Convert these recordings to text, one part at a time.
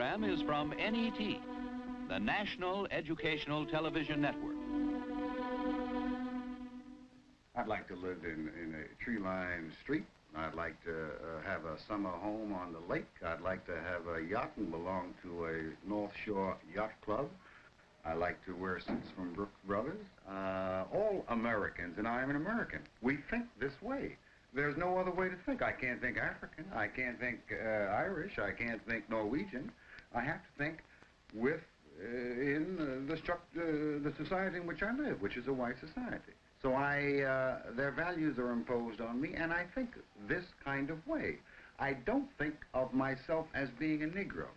program is from NET, the National Educational Television Network. I'd like to live in, in a tree-lined street. I'd like to uh, have a summer home on the lake. I'd like to have a yacht and belong to a North Shore Yacht Club. I like to wear suits from Brooks Brothers. Uh, all Americans, and I am an American. We think this way. There's no other way to think. I can't think African. I can't think uh, Irish. I can't think Norwegian. I have to think with uh, in uh, the, struct- uh, the society in which I live, which is a white society. So I, uh, their values are imposed on me, and I think this kind of way. I don't think of myself as being a Negro.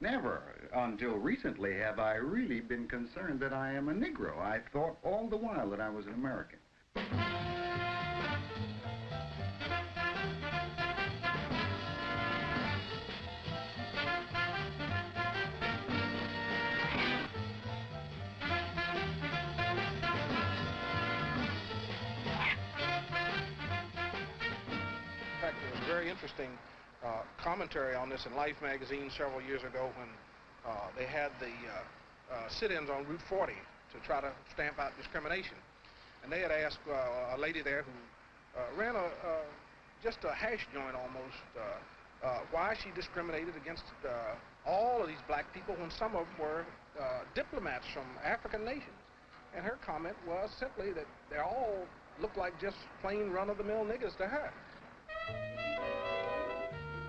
Never until recently have I really been concerned that I am a Negro. I thought all the while that I was an American. Interesting uh, commentary on this in Life magazine several years ago when uh, they had the uh, sit-ins on Route 40 to try to stamp out discrimination. And they had asked a lady there who ran a just a hash joint almost why she discriminated against all of these black people when some of them were uh, diplomats from African nations. And her comment was simply that they all looked like just plain run-of-the-mill niggas to her.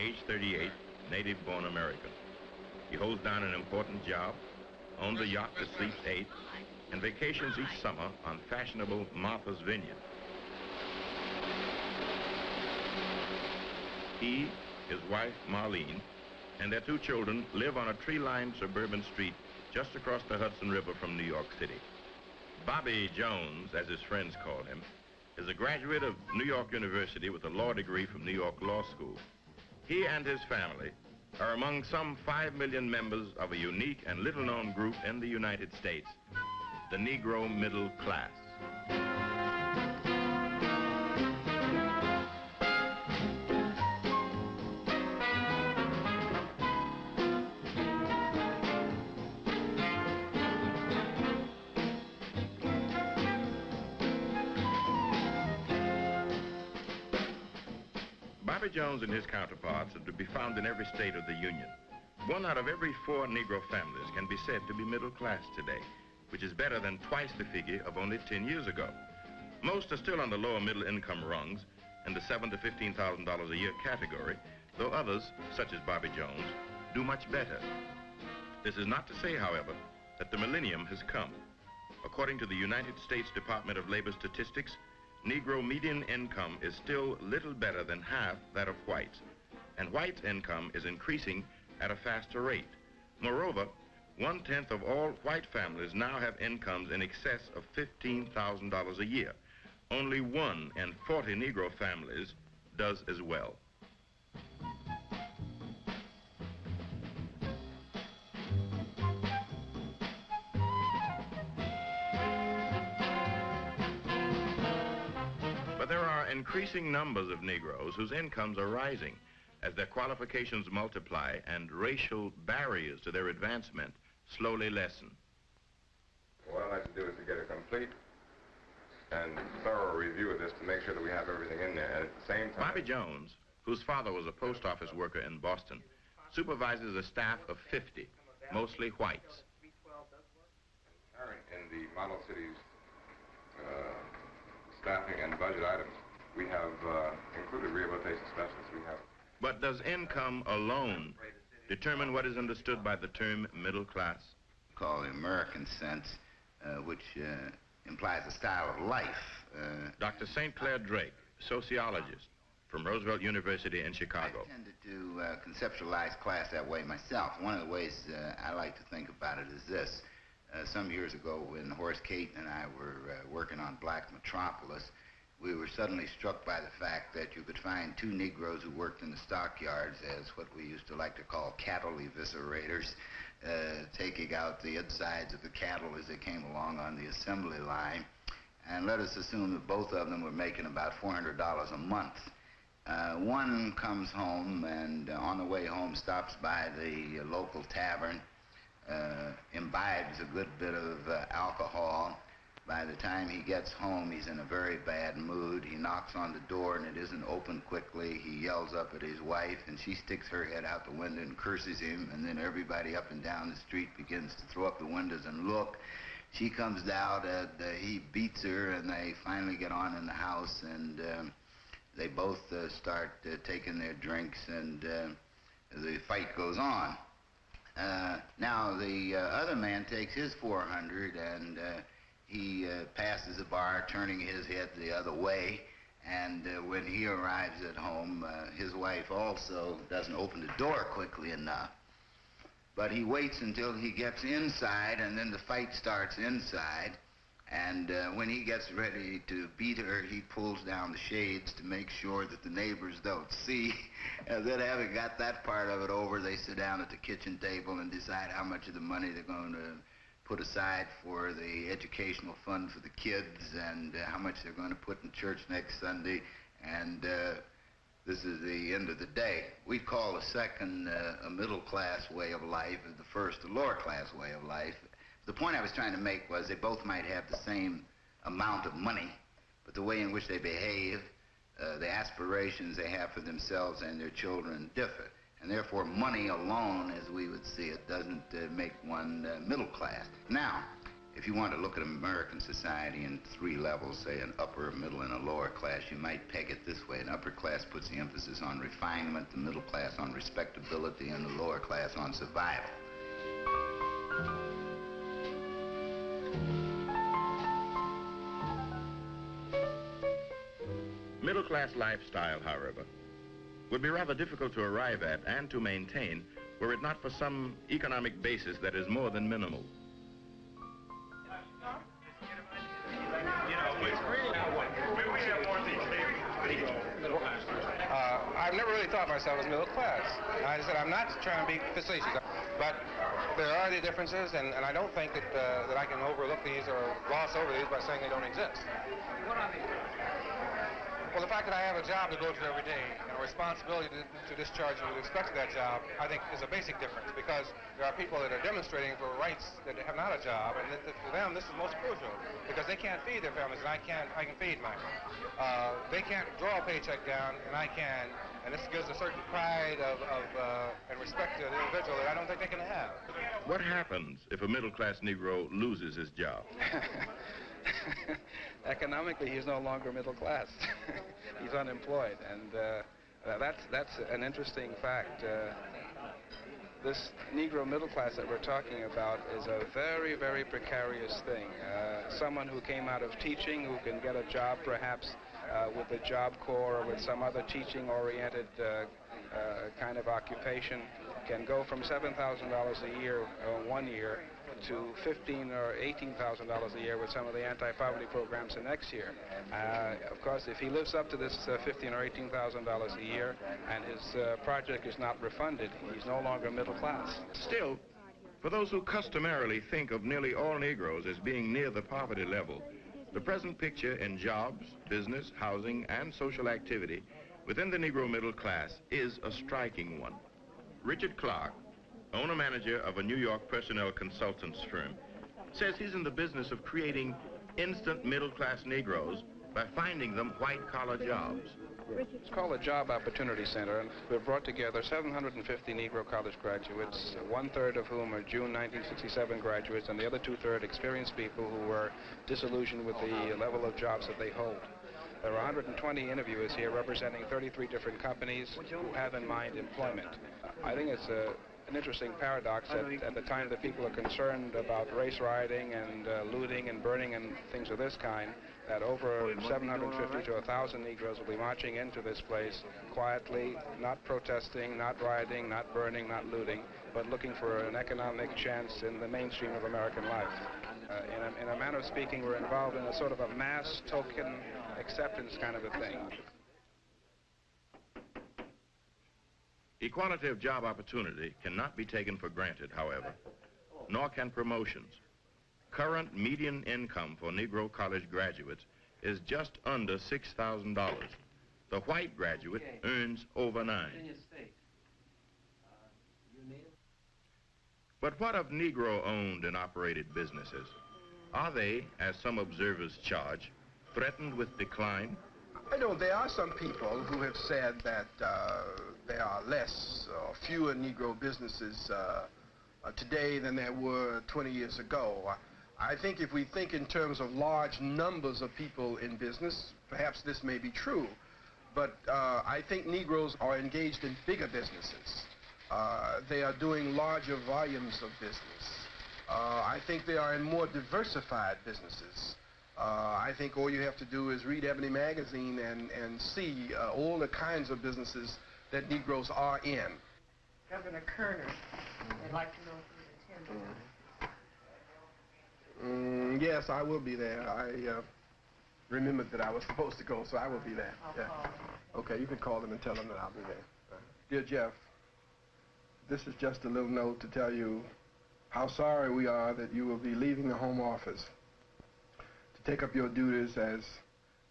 age 38, native-born American. He holds down an important job, owns a yacht that sleeps eight, and vacations each summer on fashionable Martha's Vineyard. He, his wife Marlene, and their two children live on a tree-lined suburban street just across the Hudson River from New York City. Bobby Jones, as his friends call him, is a graduate of New York University with a law degree from New York Law School. He and his family are among some 5 million members of a unique and little-known group in the United States, the Negro middle class. Jones and his counterparts are to be found in every state of the Union. One out of every four Negro families can be said to be middle class today, which is better than twice the figure of only 10 years ago. Most are still on the lower middle income rungs in the seven to fifteen thousand dollars a year category, though others, such as Bobby Jones, do much better. This is not to say, however, that the millennium has come. According to the United States Department of Labor Statistics, Negro median income is still little better than half that of whites, and whites' income is increasing at a faster rate. Moreover, one-tenth of all white families now have incomes in excess of $15,000 a year. Only one in 40 Negro families does as well. Are increasing numbers of Negroes whose incomes are rising as their qualifications multiply and racial barriers to their advancement slowly lessen. What I'd like to do is to get a complete and thorough review of this to make sure that we have everything in there. And at the same time, Bobby Jones, whose father was a post office worker in Boston, supervises a staff of 50, mostly whites. in the model cities uh, staffing and budget items, we have uh, included rehabilitation specialists. We have But does income alone determine what is understood by the term middle class? called the American sense, uh, which uh, implies a style of life. Uh, Dr. St. Clair Drake, sociologist, from Roosevelt University in Chicago. I tended to uh, conceptualize class that way myself. One of the ways uh, I like to think about it is this. Uh, some years ago, when Horace Cayton and I were uh, working on Black Metropolis, we were suddenly struck by the fact that you could find two Negroes who worked in the stockyards as what we used to like to call cattle eviscerators, uh, taking out the insides of the cattle as they came along on the assembly line. And let us assume that both of them were making about $400 a month. Uh, one comes home and uh, on the way home stops by the local tavern, uh, imbibes a good bit of uh, alcohol. By the time he gets home, he's in a very bad mood. He knocks on the door and it isn't opened quickly. He yells up at his wife and she sticks her head out the window and curses him. And then everybody up and down the street begins to throw up the windows and look. She comes out and uh, he beats her and they finally get on in the house and um, they both uh, start uh, taking their drinks and uh, the fight goes on. Uh, now the uh, other man takes his 400 and he uh, passes the bar, turning his head the other way. And uh, when he arrives at home, uh, his wife also doesn't open the door quickly enough. But he waits until he gets inside, and then the fight starts inside. And uh, when he gets ready to beat her, he pulls down the shades to make sure that the neighbors don't see. And then having got that part of it over, they sit down at the kitchen table and decide how much of the money they're going to put aside for the educational fund for the kids and uh, how much they're going to put in church next Sunday. And uh, this is the end of the day. We call the second uh, a middle class way of life and the first a lower class way of life. The point I was trying to make was they both might have the same amount of money, but the way in which they behave, uh, the aspirations they have for themselves and their children differ. And therefore, money alone, as we would see it, doesn't uh, make one uh, middle class. Now, if you want to look at American society in three levels, say an upper, middle, and a lower class, you might peg it this way. An upper class puts the emphasis on refinement, the middle class on respectability, and the lower class on survival. Middle class lifestyle, however, would be rather difficult to arrive at and to maintain were it not for some economic basis that is more than minimal. Uh, I've never really thought of myself as middle class. I said I'm not trying to be facetious, but there are the differences, and, and I don't think that uh, that I can overlook these or gloss over these by saying they don't exist. What are they? Well, the fact that I have a job to go to every day and a responsibility to, to discharge with respect to that job, I think is a basic difference because there are people that are demonstrating for rights that have not a job, and that, that for them this is most crucial because they can't feed their families, and I can I can feed mine. Uh, they can't draw a paycheck down, and I can, and this gives a certain pride of, of uh, and respect to the individual that I don't think they can have. What happens if a middle class Negro loses his job? Economically, he's no longer middle class. he's unemployed, and uh, that's that's an interesting fact. Uh, this Negro middle class that we're talking about is a very, very precarious thing. Uh, someone who came out of teaching, who can get a job perhaps uh, with the Job Corps or with some other teaching-oriented uh, uh, kind of occupation, can go from $7,000 a year uh, one year to fifteen or eighteen thousand dollars a year with some of the anti-poverty programs the next year. Uh, of course, if he lives up to this uh, fifteen or eighteen thousand dollars a year, and his uh, project is not refunded, he's no longer middle class. Still, for those who customarily think of nearly all Negroes as being near the poverty level, the present picture in jobs, business, housing, and social activity within the Negro middle class is a striking one. Richard Clark, owner-manager of a New York personnel consultants firm, says he's in the business of creating instant middle-class Negroes by finding them white-collar jobs. It's called a Job Opportunity Center, and we've brought together 750 Negro college graduates, one-third of whom are June 1967 graduates, and the other two-third experienced people who were disillusioned with the level of jobs that they hold. There are 120 interviewers here representing 33 different companies who have in mind employment. I think it's a an interesting paradox that at the time that people are concerned about race rioting and uh, looting and burning and things of this kind, that over 750 to 1,000 Negroes will be marching into this place quietly, not protesting, not rioting, not burning, not looting, but looking for an economic chance in the mainstream of American life. Uh, in, a, in a manner of speaking, we're involved in a sort of a mass token acceptance kind of a thing. Equality of job opportunity cannot be taken for granted, however, nor can promotions. Current median income for Negro college graduates is just under $6,000. The white graduate earns over nine. But what of Negro-owned and operated businesses? Are they, as some observers charge, threatened with decline? I know there are some people who have said that uh, there are less or fewer Negro businesses uh, uh, today than there were 20 years ago. I think if we think in terms of large numbers of people in business, perhaps this may be true. But uh, I think Negroes are engaged in bigger businesses. Uh, they are doing larger volumes of business. Uh, I think they are in more diversified businesses. Uh, I think all you have to do is read Ebony Magazine and, and see uh, all the kinds of businesses that Negroes are in. Governor Kerner, I'd like to know if you attend. Mm, yes, I will be there. I uh, remembered that I was supposed to go, so I will be there. I'll yeah. Okay, you can call them and tell them that I'll be there. Dear Jeff, this is just a little note to tell you how sorry we are that you will be leaving the Home Office to take up your duties as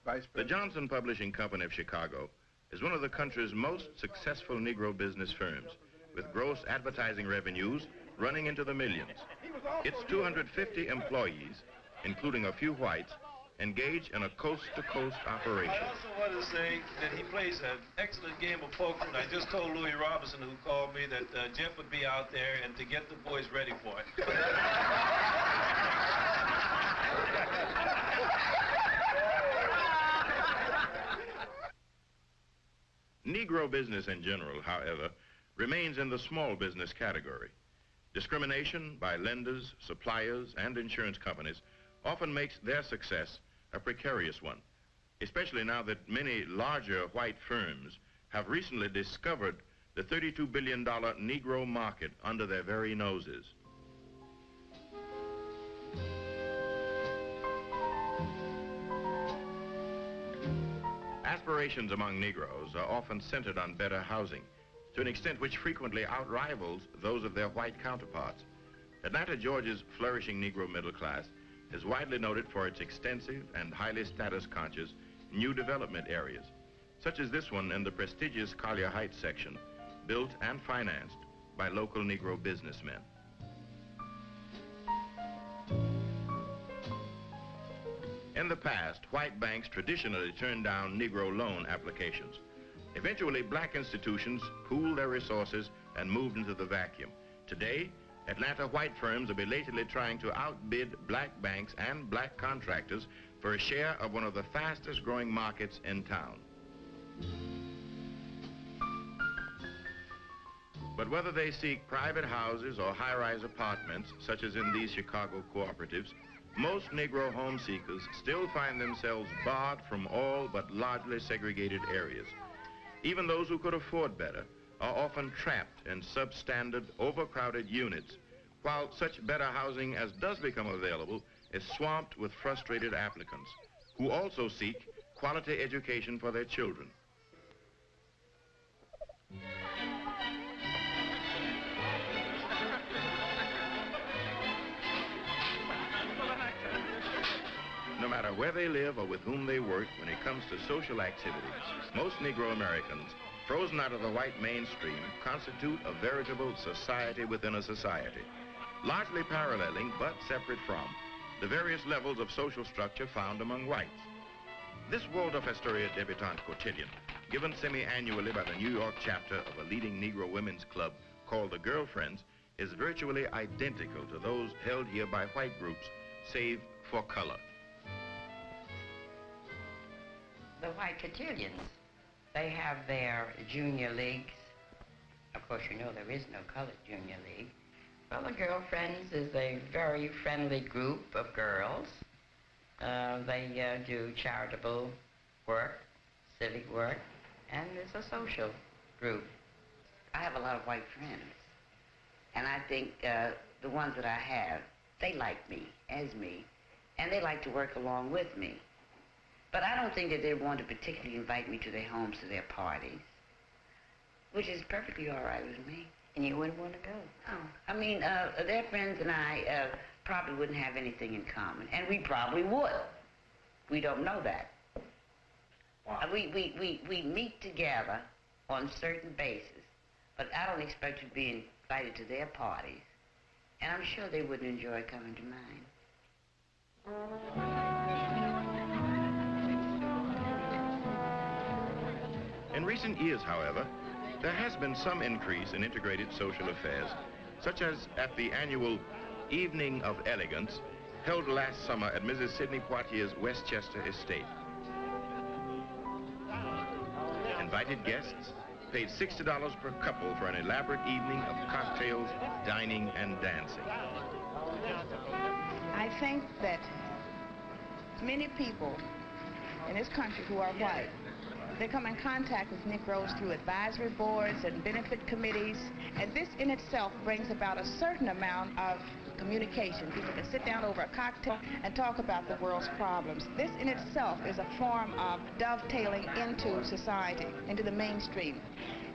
Vice president. The Johnson Publishing Company of Chicago is one of the country's most successful Negro business firms, with gross advertising revenues running into the millions. Its 250 employees, including a few whites, engage in a coast-to-coast operation. I also want to say that he plays an excellent game of poker, and I just told Louis Robinson, who called me, that uh, Jeff would be out there and to get the boys ready for it. Negro business in general, however, remains in the small business category. Discrimination by lenders, suppliers, and insurance companies often makes their success a precarious one, especially now that many larger white firms have recently discovered the $32 billion Negro market under their very noses. Aspirations among Negroes are often centered on better housing, to an extent which frequently outrivals those of their white counterparts. Atlanta, Georgia's flourishing Negro middle class is widely noted for its extensive and highly status-conscious new development areas, such as this one in the prestigious Collier Heights section, built and financed by local Negro businessmen. In the past, white banks traditionally turned down Negro loan applications. Eventually, black institutions pooled their resources and moved into the vacuum. Today, Atlanta white firms are belatedly trying to outbid black banks and black contractors for a share of one of the fastest growing markets in town. But whether they seek private houses or high-rise apartments, such as in these Chicago cooperatives, most Negro home seekers still find themselves barred from all but largely segregated areas. Even those who could afford better are often trapped in substandard, overcrowded units, while such better housing as does become available is swamped with frustrated applicants, who also seek quality education for their children. Where they live or with whom they work, when it comes to social activities, most Negro Americans, frozen out of the white mainstream, constitute a veritable society within a society, largely paralleling but separate from the various levels of social structure found among whites. This Waldorf Astoria debutante cotillion, given semi-annually by the New York chapter of a leading Negro women's club called the Girlfriends, is virtually identical to those held here by white groups, save for color. The white cotillions. They have their junior leagues, Of course, you know there is no colored junior league. Well, the Girlfriends is a very friendly group of girls. Uh, they uh, do charitable work, civic work, and it's a social group. I have a lot of white friends, and I think uh, the ones that I have, they like me as me, and they like to work along with me. But I don't think that they want to particularly invite me to their homes to their parties, which is perfectly all right with me. And you wouldn't want to go? Oh, I mean, uh, their friends and I uh, probably wouldn't have anything in common, and we probably would. We don't know that. Wow. Uh, we, we, we, we meet together on certain basis, but I don't expect to be invited to their parties, and I'm sure they wouldn't enjoy coming to mine. In recent years, however, there has been some increase in integrated social affairs, such as at the annual Evening of Elegance held last summer at Mrs. Sidney Poitier's Westchester estate. Invited guests paid $60 per couple for an elaborate evening of cocktails, dining, and dancing. I think that many people in this country who are white, they come in contact with Negroes through advisory boards and benefit committees, and this in itself brings about a certain amount of communication. People can sit down over a cocktail and talk about the world's problems. This in itself is a form of dovetailing into society, into the mainstream.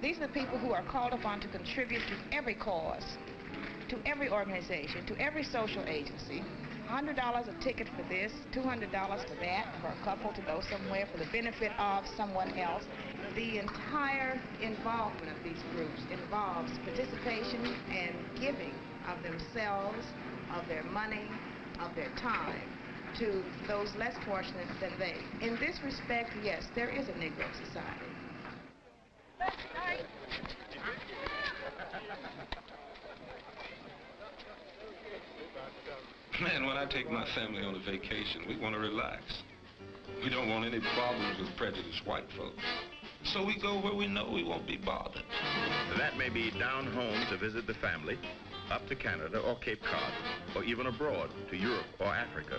These are the people who are called upon to contribute to every cause, to every organization, to every social agency. $100 a ticket for this, $200 for that, for a couple to go somewhere for the benefit of someone else. The entire involvement of these groups involves participation and giving of themselves, of their money, of their time to those less fortunate than they. In this respect, yes, there is a Negro society. Man, when I take my family on a vacation, we want to relax. We don't want any problems with prejudiced white folks. So we go where we know we won't be bothered. That may be down home to visit the family, up to Canada or Cape Cod, or even abroad to Europe or Africa.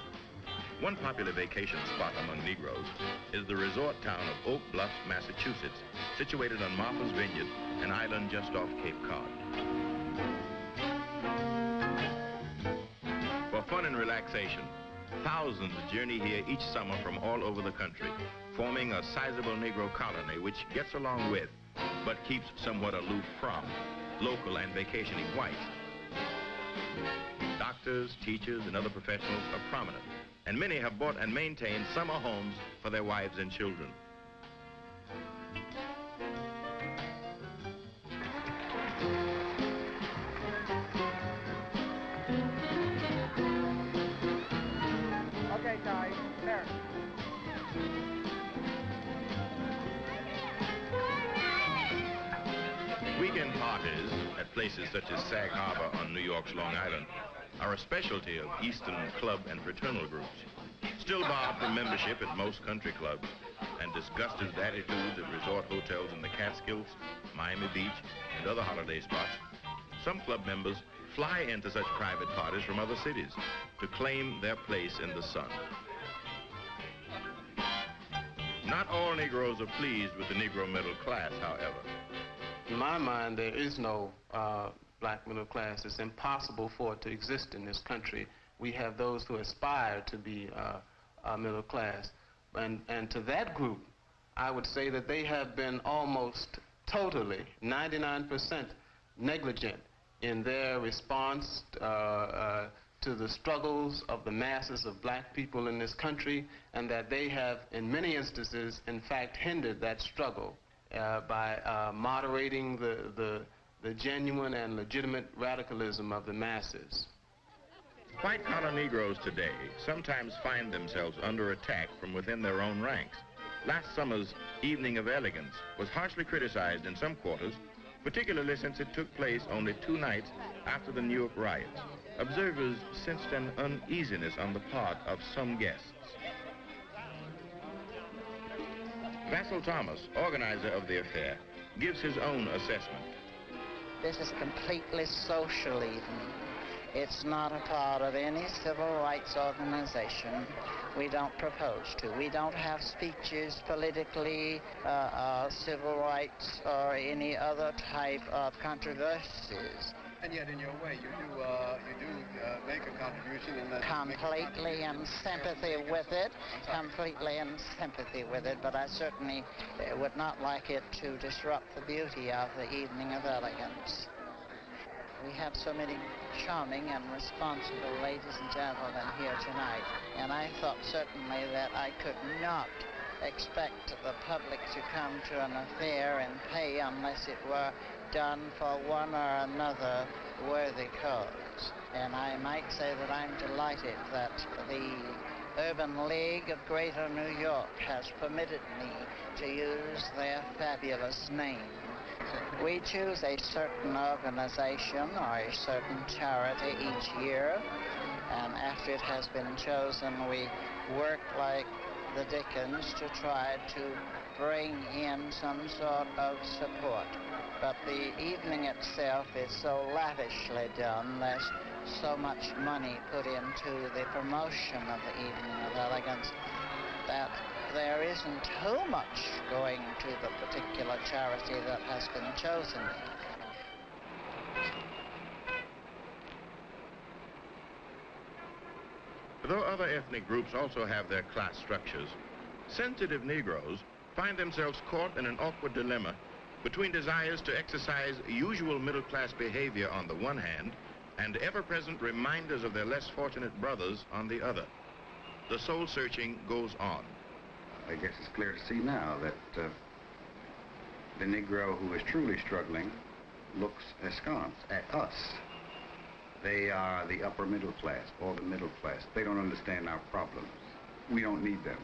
One popular vacation spot among Negroes is the resort town of Oak Bluff, Massachusetts, situated on Martha's Vineyard, an island just off Cape Cod. Fun and relaxation, thousands journey here each summer from all over the country, forming a sizable Negro colony which gets along with, but keeps somewhat aloof from, local and vacationing whites. Doctors, teachers, and other professionals are prominent, and many have bought and maintained summer homes for their wives and children. Places such as Sag Harbor on New York's Long Island are a specialty of Eastern club and fraternal groups. Still barred from membership at most country clubs and disgusted with attitudes at resort hotels in the Catskills, Miami Beach, and other holiday spots, some club members fly into such private parties from other cities to claim their place in the sun. Not all Negroes are pleased with the Negro middle class, however. In my mind, there is no uh, black middle class. It's impossible for it to exist in this country. We have those who aspire to be uh, uh, middle class. And, and to that group, I would say that they have been almost totally, 99% negligent in their response uh, uh, to the struggles of the masses of black people in this country, and that they have, in many instances, in fact, hindered that struggle uh, by uh, moderating the, the, the genuine and legitimate radicalism of the masses. White collar Negroes today sometimes find themselves under attack from within their own ranks. Last summer's Evening of Elegance was harshly criticized in some quarters, particularly since it took place only two nights after the New York riots. Observers sensed an uneasiness on the part of some guests. Vassal Thomas, organizer of the affair, gives his own assessment. This is completely social even. It's not a part of any civil rights organization. We don't propose to. We don't have speeches politically, uh, uh, civil rights, or any other type of controversies. And yet, in your way, you do uh, you do uh, make a contribution in. Completely in sympathy with it, completely in sympathy with it, but I certainly uh, would not like it to disrupt the beauty of the evening of elegance. We have so many charming and responsible ladies and gentlemen here tonight, and I thought certainly that I could not expect the public to come to an affair and pay unless it were done for one or another worthy cause. And I might say that I'm delighted that the Urban League of Greater New York has permitted me to use their fabulous name. We choose a certain organization or a certain charity each year, and after it has been chosen, we work like the Dickens to try to bring in some sort of support. But the evening itself is so lavishly done, there's so much money put into the promotion of the evening of elegance that there isn't too much going to the particular charity that has been chosen. Though other ethnic groups also have their class structures, sensitive Negroes find themselves caught in an awkward dilemma between desires to exercise usual middle-class behavior on the one hand and ever-present reminders of their less fortunate brothers on the other. The soul searching goes on. I guess it's clear to see now that uh, the Negro who is truly struggling looks askance at us. They are the upper middle class or the middle class. They don't understand our problems. We don't need them.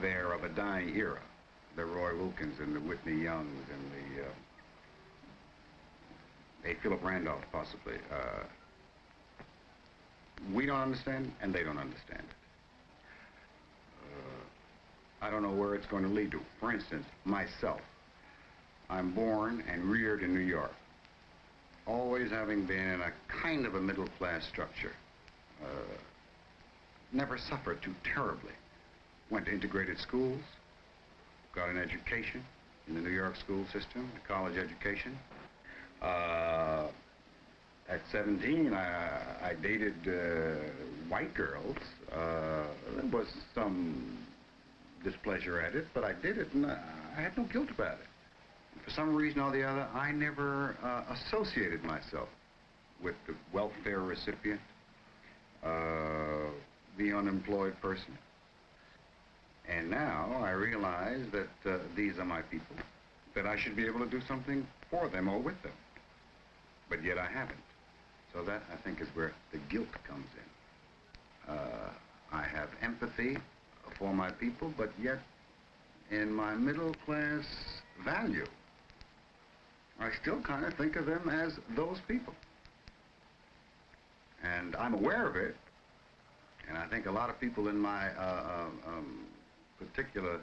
They're of a dying era. The Roy Wilkins and the Whitney Youngs and the, uh, a Philip Randolph possibly. Uh, we don't understand and they don't understand it. Uh, I don't know where it's going to lead to. For instance, myself. I'm born and reared in New York, always having been in a kind of a middle class structure. Uh, never suffered too terribly. Went to integrated schools, got an education in the New York school system, a college education. Uh, at 17, I, I dated uh, white girls. Uh, there was some displeasure at it, but I did it, and I, I had no guilt about it. For some reason or the other, I never uh, associated myself with the welfare recipient, uh, the unemployed person. And now I realize that uh, these are my people, that I should be able to do something for them or with them. But yet I haven't. So that, I think, is where the guilt comes in. Uh, I have empathy for my people, but yet in my middle class value, I still kind of think of them as those people. And I'm aware of it, and I think a lot of people in my uh, um, particular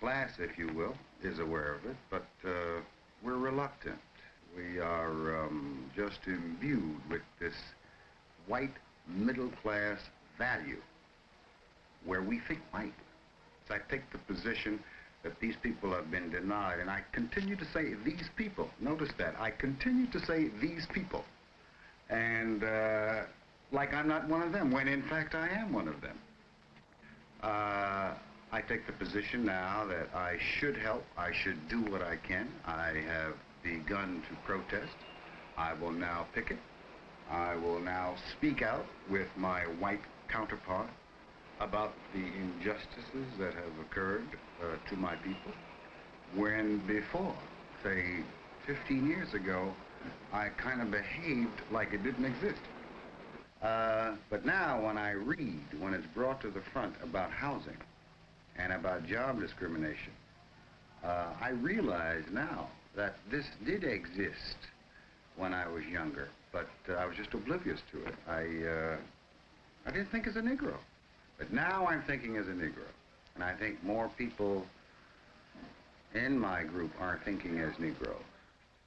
class, if you will, is aware of it, but uh, we're reluctant. We are um, just imbued with this white middle class value where we think white. So I take the position that these people have been denied, and I continue to say these people. Notice that. I continue to say these people. And uh, like I'm not one of them, when in fact I am one of them. Uh, I take the position now that I should help. I should do what I can. I have begun to protest. I will now picket. I will now speak out with my white counterpart about the injustices that have occurred uh, to my people when before, say 15 years ago, I kind of behaved like it didn't exist. Uh, but now when I read, when it's brought to the front about housing and about job discrimination, uh, I realize now that this did exist when I was younger, but uh, I was just oblivious to it. I, uh, I didn't think as a Negro. But now I'm thinking as a Negro. And I think more people in my group are thinking as Negroes.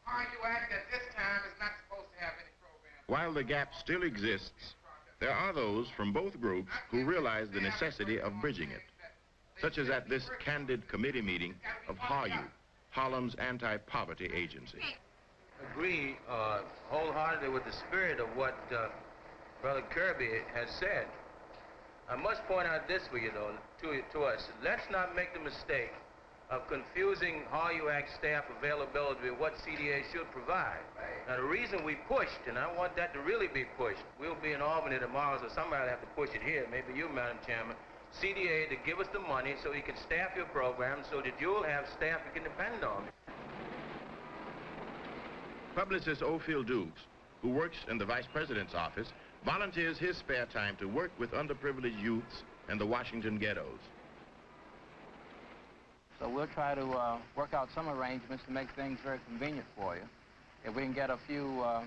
HARYOU-ACT at this time is not supposed to have any program. While the gap still exists, there are those from both groups who realize the necessity of bridging it, such as at this candid committee meeting of HARYOU, Harlem's anti-poverty agency. Agree uh, wholeheartedly with the spirit of what uh, Brother Kirby has said. I must point out this for you, though, to, to us. Let's not make the mistake of confusing HARYOU-ACT staff availability with what CDA should provide. Now, the reason we pushed, and I want that to really be pushed, we'll be in Albany tomorrow, so somebody will have to push it here, maybe you, Madam Chairman, CDA to give us the money so you can staff your program so that you'll have staff you can depend on. Publicist Ofield Dukes, who works in the Vice President's office, volunteers his spare time to work with underprivileged youths in the Washington ghettos. So we'll try to uh, work out some arrangements to make things very convenient for you. If we can get a few uh,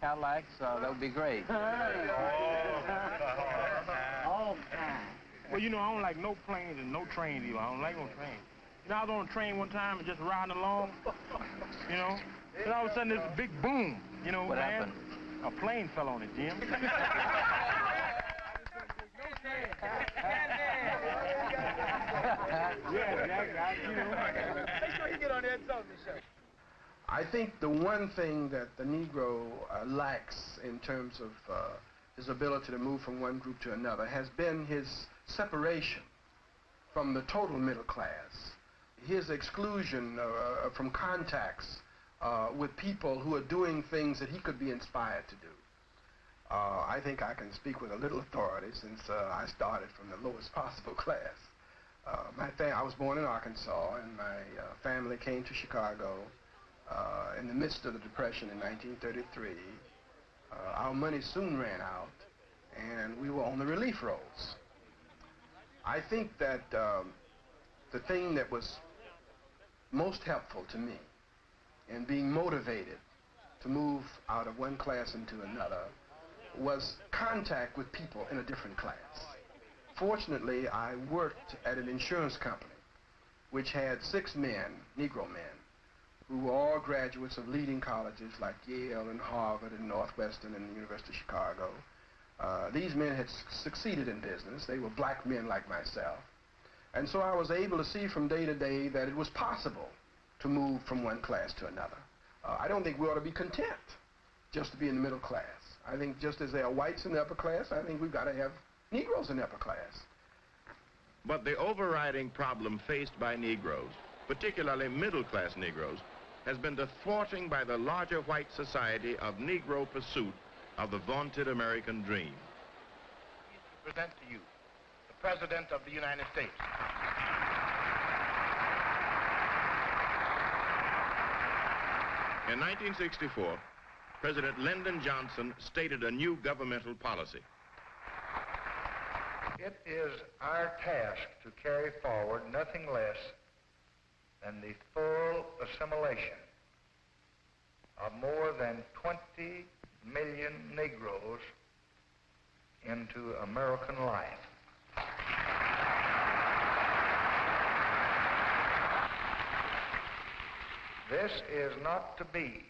Cadillacs, uh, that would be great. All time. Well, you know, I don't like no planes and no trains either. I don't like no trains. You know, I was on a train one time and just riding along, you know, and all of a sudden there's a big boom, you know, What man. happened? A plane fell on it, Jim. yeah, Jack, I, you. Make sure you get on that Sullivan show. I think the one thing that the Negro uh, lacks in terms of uh, his ability to move from one group to another has been his separation from the total middle class, his exclusion uh, from contacts uh, with people who are doing things that he could be inspired to do. Uh, I think I can speak with a little authority since uh, I started from the lowest possible class. Uh, my I was born in Arkansas, and my uh, family came to Chicago uh, in the midst of the Depression in 1933. Uh, our money soon ran out, and we were on the relief rolls. I think that um, the thing that was most helpful to me in being motivated to move out of one class into another was contact with people in a different class. Fortunately, I worked at an insurance company which had six men, Negro men, who were all graduates of leading colleges like Yale and Harvard and Northwestern and the University of Chicago. Uh, these men had succeeded in business. They were black men like myself. And so I was able to see from day to day that it was possible to move from one class to another. Uh, I don't think we ought to be content just to be in the middle class. I think just as there are whites in the upper class, I think we've got to have Negroes in the upper class. But the overriding problem faced by Negroes, particularly middle-class Negroes, has been the thwarting by the larger white society of Negro pursuit of the vaunted American dream. Present to you the President of the United States. In 1964, President Lyndon Johnson stated a new governmental policy. It is our task to carry forward nothing less than the full assimilation of more than 20 million Negroes into American life. This is not to be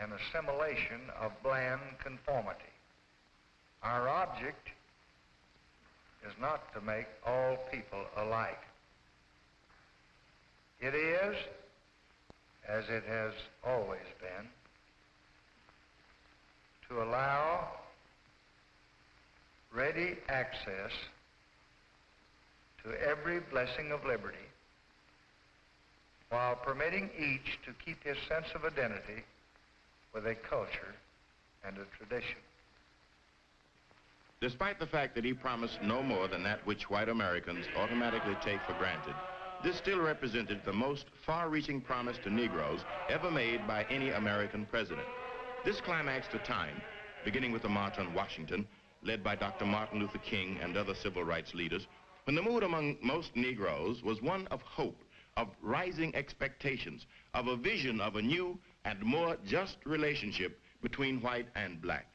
an assimilation of bland conformity. Our object is not to make all people alike. It is, as it has always been, to allow ready access to every blessing of liberty while permitting each to keep his sense of identity with a culture and a tradition. Despite the fact that he promised no more than that which white Americans automatically take for granted, this still represented the most far-reaching promise to Negroes ever made by any American president. This climaxed a time, beginning with the March on Washington, led by Dr. Martin Luther King and other civil rights leaders, when the mood among most Negroes was one of hope, of rising expectations, of a vision of a new and more just relationship between white and black.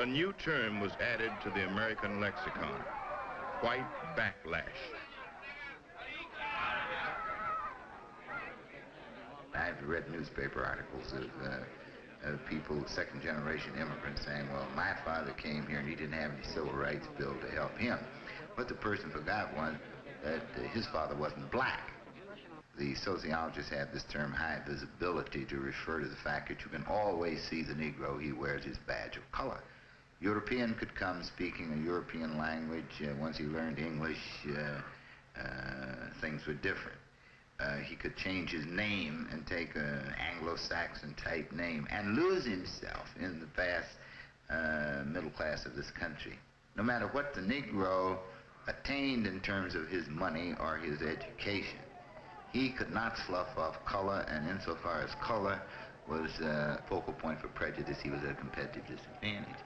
A new term was added to the American lexicon, white backlash. I've read newspaper articles of, uh, of people, second generation immigrants, saying, well, my father came here and he didn't have any civil rights bill to help him. But the person forgot one, that uh, his father wasn't black. The sociologists have this term high visibility to refer to the fact that you can always see the Negro. He wears his badge of color. European could come speaking a European language. Uh, once he learned English, uh, uh, things were different. Uh, he could change his name and take an Anglo-Saxon type name and lose himself in the vast middle class of this country. No matter what the Negro attained in terms of his money or his education, he could not slough off color, and insofar as color was a focal point for prejudice, he was at a competitive disadvantage.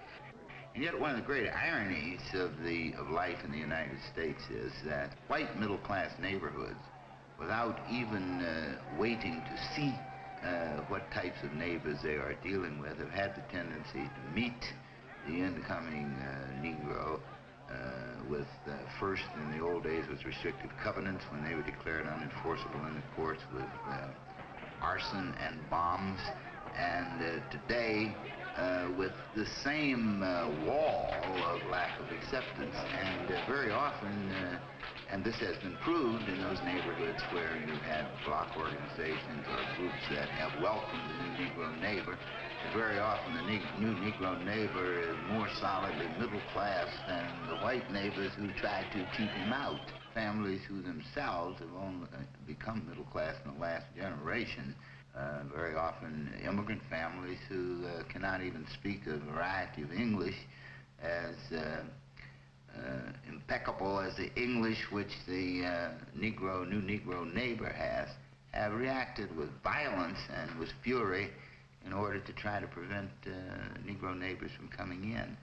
And yet one of the great ironies of, the, of life in the United States is that white middle-class neighborhoods without even uh, waiting to see uh, what types of neighbors they are dealing with, have had the tendency to meet the incoming uh, Negro uh, with uh, first in the old days with restrictive covenants when they were declared unenforceable in the courts with uh, arson and bombs. And today Uh, with the same uh, wall of lack of acceptance and uh, very often and this has been proved in those neighborhoods where you have block organizations or groups that have welcomed the new Negro neighbor. Very often the ne new Negro neighbor is more solidly middle class than the white neighbors who try to keep him out. Families who themselves have only uh, become middle class in the last generation. Uh, very often immigrant families who uh, cannot even speak a variety of English as uh, uh, impeccable as the English which the uh, Negro, new Negro neighbor has, have reacted with violence and with fury in order to try to prevent Negro neighbors from coming in.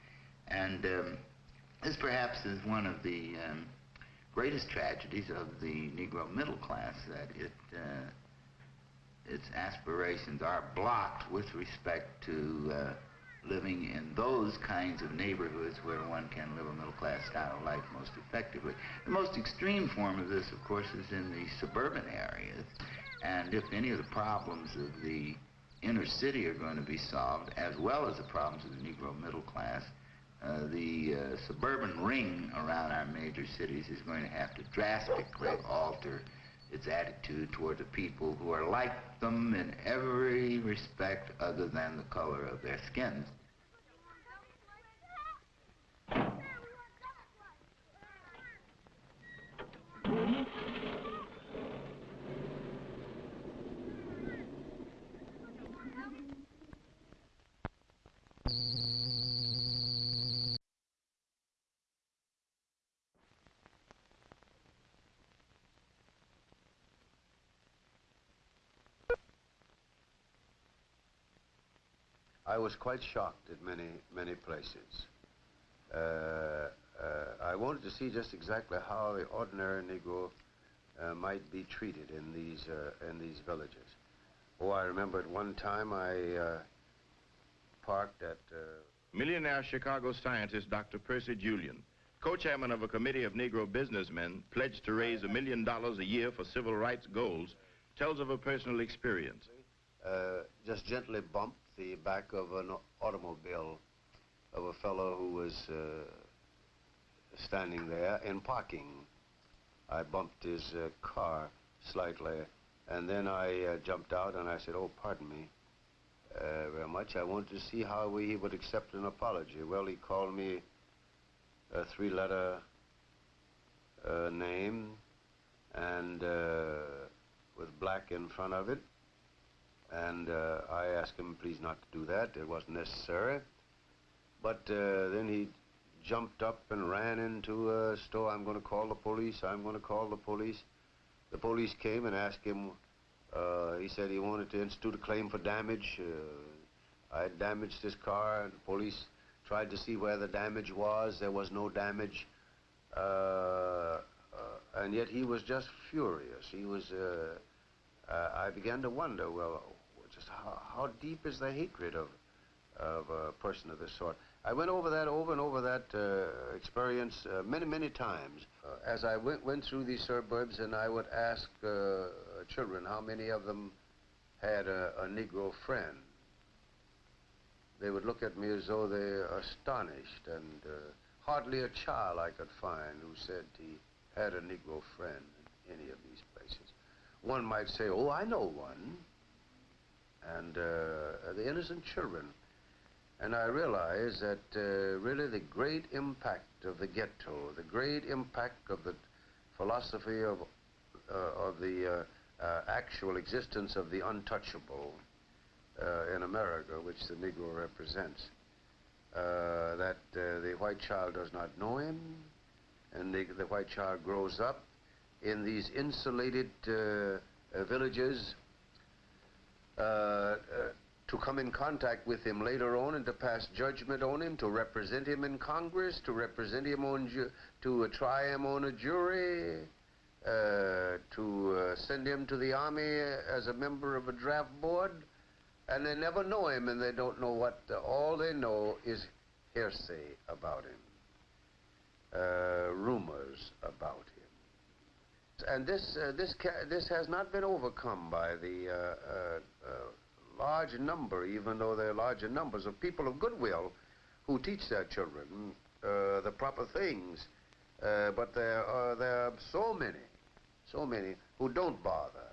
And um, this perhaps is one of the um, greatest tragedies of the Negro middle class, that it, its aspirations are blocked with respect to uh, living in those kinds of neighborhoods where one can live a middle-class style of life most effectively. The most extreme form of this, of course, is in the suburban areas. And if any of the problems of the inner city are going to be solved, as well as the problems of the Negro middle class, uh, the uh, suburban ring around our major cities is going to have to drastically alter its attitude toward the people who are like them in every respect other than the color of their skins. I was quite shocked at many, many places. Uh, uh, I wanted to see just exactly how the ordinary Negro uh, might be treated in these, uh, in these villages. Oh, I remember at one time I uh, parked at... Uh, Millionaire Chicago scientist Dr. Percy Julian, co-chairman of a committee of Negro businessmen pledged to raise a million dollars a year for civil rights goals, tells of a personal experience. just gently bumped the back of an automobile of a fellow who was uh, standing there in parking. I bumped his uh, car slightly, and then I uh, jumped out and I said, oh, pardon me uh, very much. I wanted to see how he would accept an apology. Well, he called me a three-letter uh, name and uh, with black in front of it. And uh, I asked him, please not to do that. It wasn't necessary. But uh, then he jumped up and ran into a store. I'm going to call the police. I'm going to call the police. The police came and asked him. Uh, he said he wanted to institute a claim for damage. Uh, I had damaged his car, and the police tried to see where the damage was. There was no damage. Uh, uh, and yet he was just furious. He was... I began to wonder, well, how, how deep is the hatred of, of a person of this sort? I went over that, over and over that uh, experience uh, many, many times. Uh, as I went, went through these suburbs and I would ask uh, children how many of them had a, a Negro friend, they would look at me as though they were astonished, and uh, hardly a child I could find who said he had a Negro friend in any of these places. One might say, oh, I know one. And uh, the innocent children. And I realize that uh, really the great impact of the ghetto, the great impact of the philosophy of, uh, of the actual existence of the untouchable in America, which the Negro represents, that the white child does not know him, and the, the white child grows up in these insulated villages uh, uh, to come in contact with him later on and to pass judgment on him, to represent him in Congress, to represent him on, to uh, try him on a jury, uh, to uh, send him to the army as a member of a draft board, and they never know him and they don't know what, all they know is hearsay about him, rumors about him. And this, this, this has not been overcome by the large number, even though there are larger numbers of people of goodwill who teach their children uh, the proper things. Uh, but there are, there are so many, so many who don't bother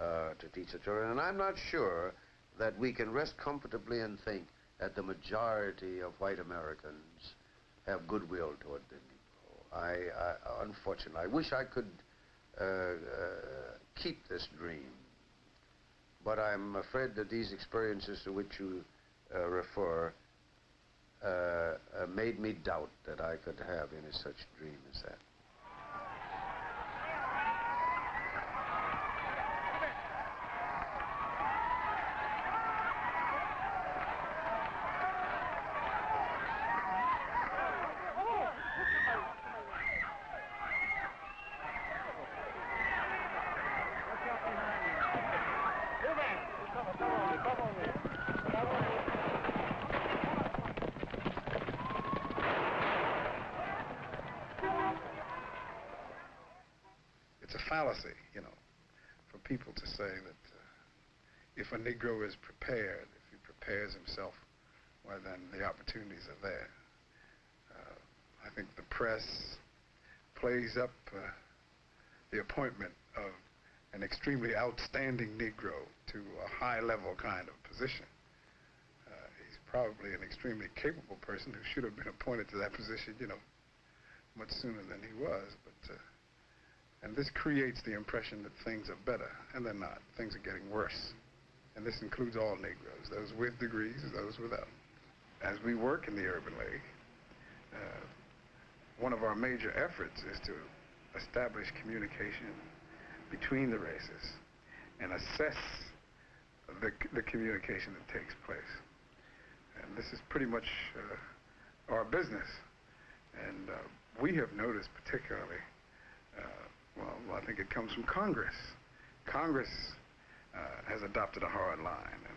uh, to teach the children. And I'm not sure that we can rest comfortably and think that the majority of white Americans have goodwill toward the Negro. I, I unfortunately, I wish I could uh, uh, keep this dream. But I'm afraid that these experiences to which you uh, refer uh, uh, made me doubt that I could have any such dream as that. fallacy, you know, for people to say that uh, if a Negro is prepared, if he prepares himself, well, then the opportunities are there. Uh, I think the press plays up uh, the appointment of an extremely outstanding Negro to a high-level kind of position. Uh, he's probably an extremely capable person who should have been appointed to that position, you know, much sooner than he was, but uh, and this creates the impression that things are better, and they're not. Things are getting worse. And this includes all Negroes, those with degrees, those without. As we work in the Urban League, uh, one of our major efforts is to establish communication between the races and assess the, the communication that takes place. And this is pretty much uh, our business. And uh, we have noticed particularly uh, well, I think it comes from Congress. Congress has adopted a hard line, and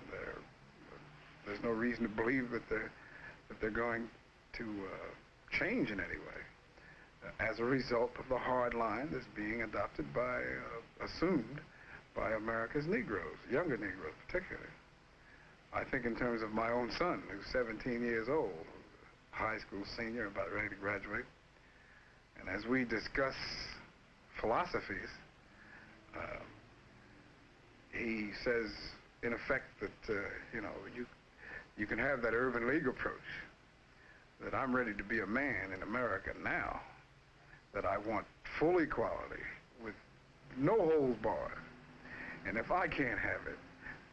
there's no reason to believe that they're, that they're going to uh, change in any way uh, as a result of the hard line that's being adopted by, uh, assumed by America's Negroes, younger Negroes particularly. I think in terms of my own son, who's 17 years old, high school senior, about ready to graduate, and as we discuss philosophies, uh, he says, in effect, that, uh, you know, you, you can have that urban league approach, that I'm ready to be a man in America now, that I want full equality with no holds barred. And if I can't have it,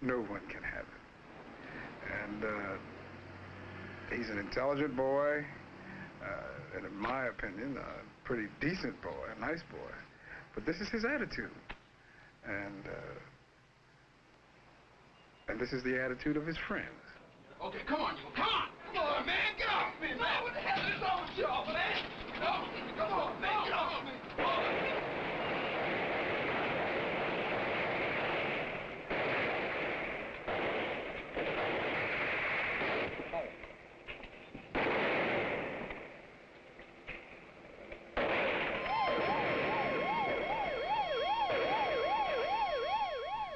no one can have it. And uh, he's an intelligent boy, uh, and in my opinion, a pretty decent boy, a nice boy. But this is his attitude. And, uh, and this is the attitude of his friends. Okay, come on, you. Come on! Come on, man! Get off me, man! No, what the hell is wrong with y'all, man? No! Come on, man! Get off me!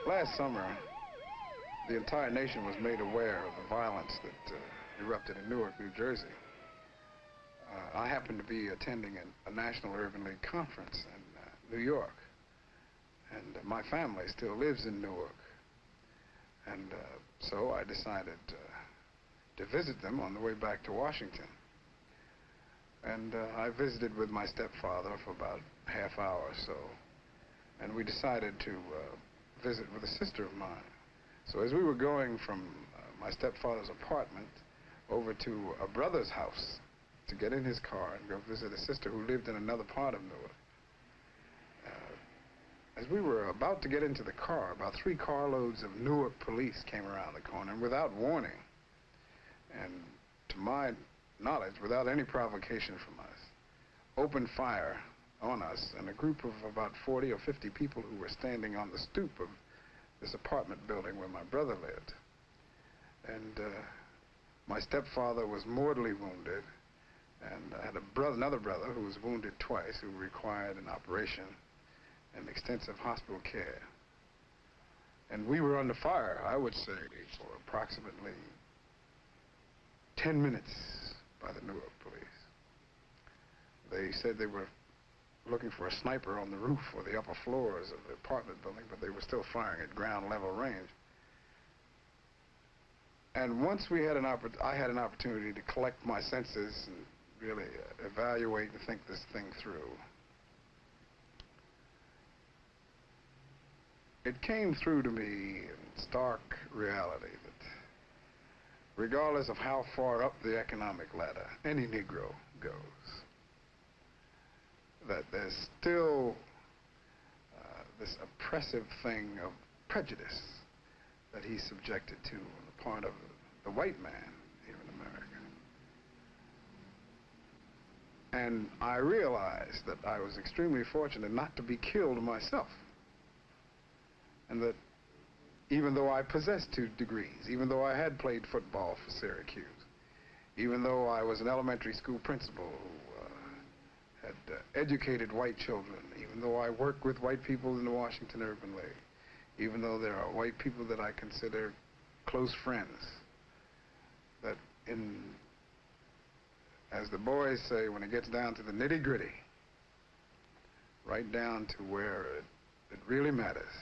Last summer, the entire nation was made aware of the violence that uh, erupted in Newark, New Jersey. Uh, I happened to be attending a National Urban League conference in uh, New York, and my family still lives in Newark. And so I decided to visit them on the way back to Washington. And I visited with my stepfather for about half hour or so. And we decided to visit with a sister of mine. So as we were going from uh, my stepfather's apartment over to a brother's house to get in his car and go visit a sister who lived in another part of Newark, uh, as we were about to get into the car, about three carloads of Newark police came around the corner, and without warning, and to my knowledge, without any provocation from us, opened fire on us and a group of about 40 or 50 people who were standing on the stoop of this apartment building where my brother lived. And uh, my stepfather was mortally wounded, and I had a brother, another brother who was wounded twice, who required an operation and extensive hospital care. And we were under fire, I would say, for approximately 10 minutes by the Newark police. They said they were looking for a sniper on the roof or the upper floors of the apartment building, but they were still firing at ground level range. And once we had an I had an opportunity to collect my senses and really uh, evaluate and think this thing through. It came through to me in stark reality that regardless of how far up the economic ladder any Negro goes, that there's still uh, this oppressive thing of prejudice that he's subjected to on the part of the white man here in America. And I realized that I was extremely fortunate not to be killed myself. And that even though I possessed two degrees, even though I had played football for Syracuse, even though I was an elementary school principal uh, educated white children, even though I work with white people in the Washington Urban League, even though there are white people that I consider close friends, that in, as the boys say, when it gets down to the nitty gritty, right down to where it, it really matters,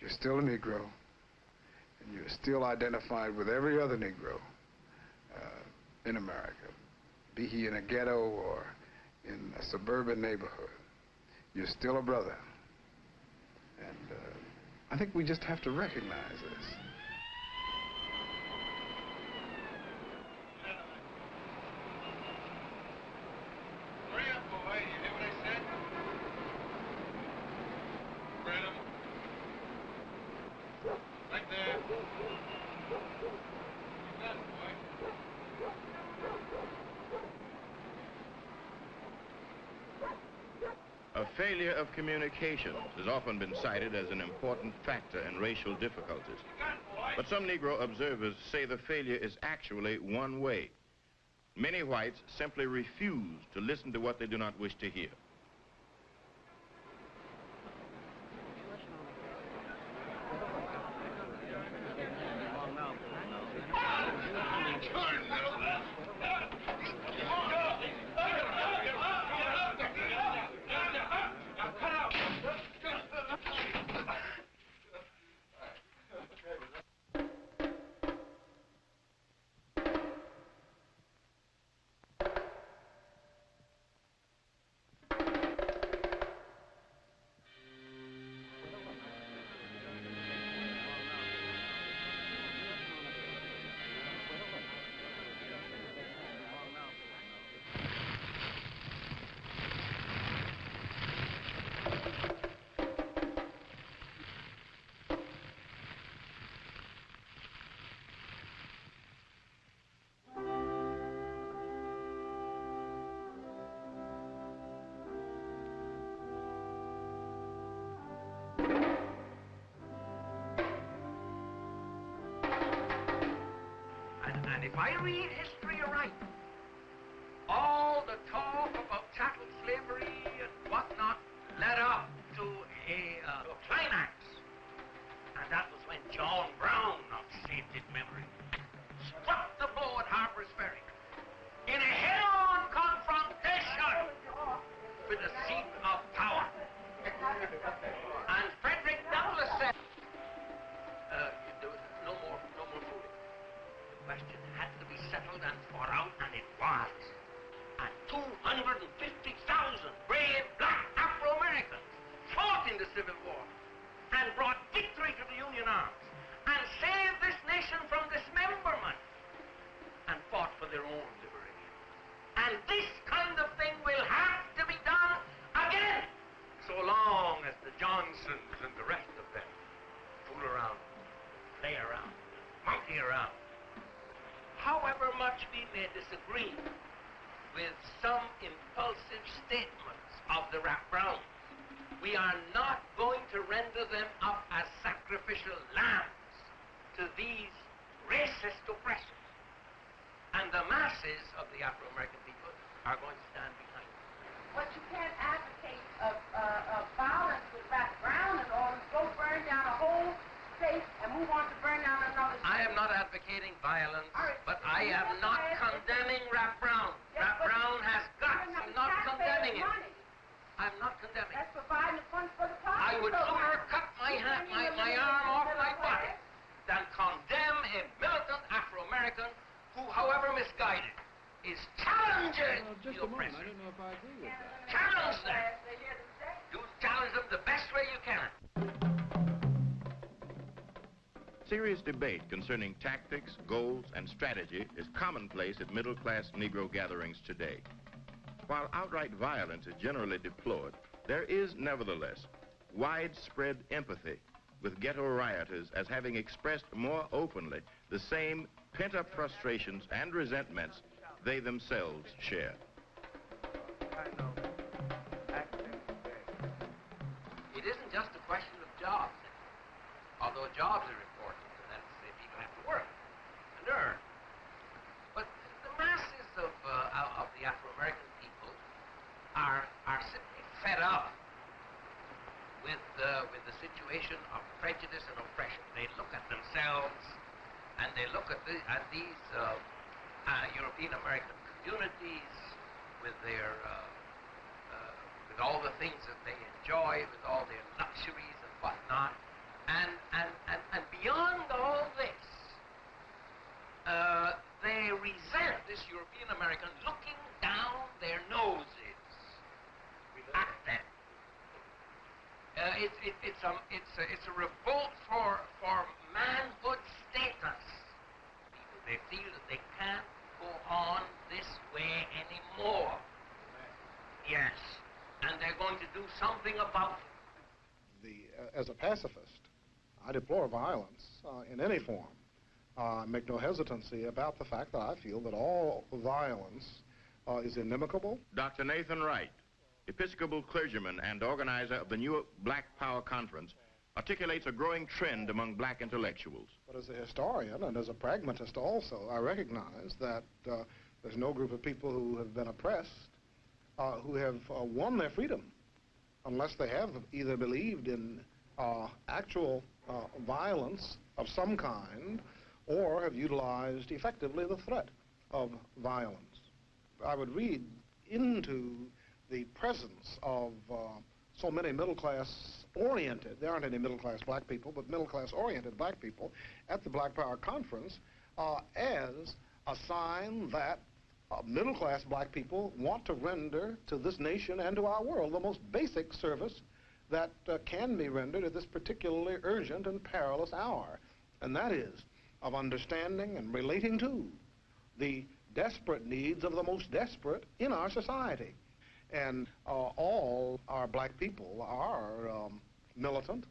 you're still a Negro, and you're still identified with every other Negro uh, in America, be he in a ghetto or in a suburban neighborhood. You're still a brother. And uh, I think we just have to recognize this. Hurry up, boy. You hear what I said? Spread 'em. Right there. You got it, boy. A failure of communication has often been cited as an important factor in racial difficulties. But some Negro observers say the failure is actually one way. Many whites simply refuse to listen to what they do not wish to hear. John Brown of saved his memory. We may disagree with some impulsive statements of the Rap Browns, we are not going to render them up as sacrificial lambs to these racist oppressors. And the masses of the Afro-American people are going to stand behind them. But you can't advocate of, violence with Rap Brown and all, go burn down a whole state and move on to burn down another state. I advocating violence, but I am not condemning Rap Brown. Rap Brown has guts. I'm not condemning him. I'm not condemning That's providing the funds for the party. I would sooner cut my hand, my, my arm off my body than condemn a militant Afro-American who, however misguided, is challenging the oppressor. Challenge them. You challenge them the best way you can. Serious debate concerning tactics, goals, and strategy is commonplace at middle-class Negro gatherings today. While outright violence is generally deplored, there is nevertheless widespread empathy with ghetto rioters as having expressed more openly the same pent-up frustrations and resentments they themselves share. It isn't just a question of jobs, although jobs are important, and that's uh, people have to work and earn. But the masses of, uh, of the Afro-American people are, are simply fed up with, uh, with the situation of prejudice and oppression. They look at themselves and they look at, the, at these uh, uh, European American communities with their uh, uh, with all the things that they enjoy, with all their luxuries and whatnot, and and and, and beyond all this, uh, they resent this European American looking down their noses at them. Uh, it, it, it's, a, it's, a, it's a revolt for, for manhood status. People, they feel that they can't go on this way anymore. Yes. And they're going to do something about it. the, uh, as a pacifist, I deplore violence uh, in any form. Uh, I make no hesitancy about the fact that I feel that all violence uh, is inimical. Dr. Nathan Wright, Episcopal clergyman and organizer of the new York Black Power Conference, articulates a growing trend among black intellectuals. But as a historian and as a pragmatist also, I recognize that uh, there's no group of people who have been oppressed uh, who have uh, won their freedom unless they have either believed in uh, actual uh, violence of some kind or have utilized effectively the threat of violence. I would read into the presence of uh, so many middle-class oriented, there aren't any middle-class black people, but middle-class oriented black people at the Black Power Conference uh, as a sign that uh, middle-class black people want to render to this nation and to our world the most basic service that uh, can be rendered at this particularly urgent and perilous hour, and that is of understanding and relating to the desperate needs of the most desperate in our society. And uh, all our black people are um, militant.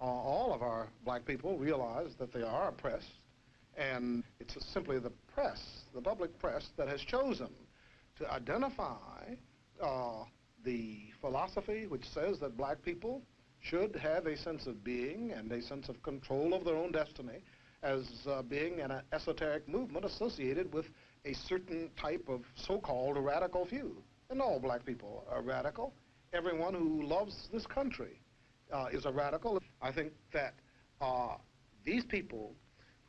Uh, all of our black people realize that they are oppressed. And it's simply the press, the public press, that has chosen to identify uh, the philosophy which says that black people should have a sense of being and a sense of control of their own destiny as uh, being an esoteric movement associated with a certain type of so-called radical few. And all black people are radical. Everyone who loves this country uh, is a radical. I think that uh, these people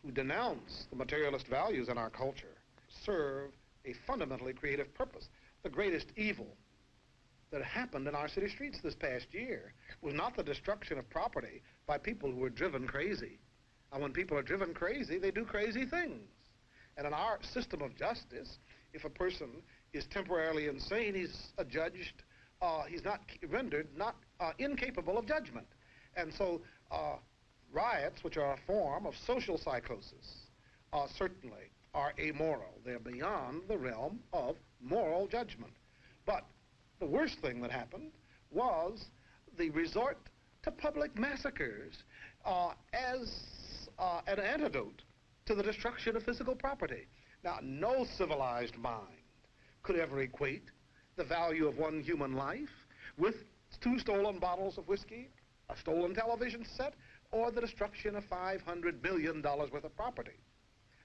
who denounce the materialist values in our culture serve a fundamentally creative purpose. The greatest evil that happened in our city streets this past year was not the destruction of property by people who were driven crazy. And when people are driven crazy, they do crazy things. And in our system of justice, if a person is temporarily insane, he's adjudged, uh, he's not rendered not uh, incapable of judgment. And so uh, riots, which are a form of social psychosis, uh, certainly are amoral. They're beyond the realm of moral judgment. But the worst thing that happened was the resort to public massacres uh, as uh, an antidote to the destruction of physical property. Now, no civilized mind could ever equate the value of one human life with two stolen bottles of whiskey, a stolen television set, or the destruction of $500 billion worth of property.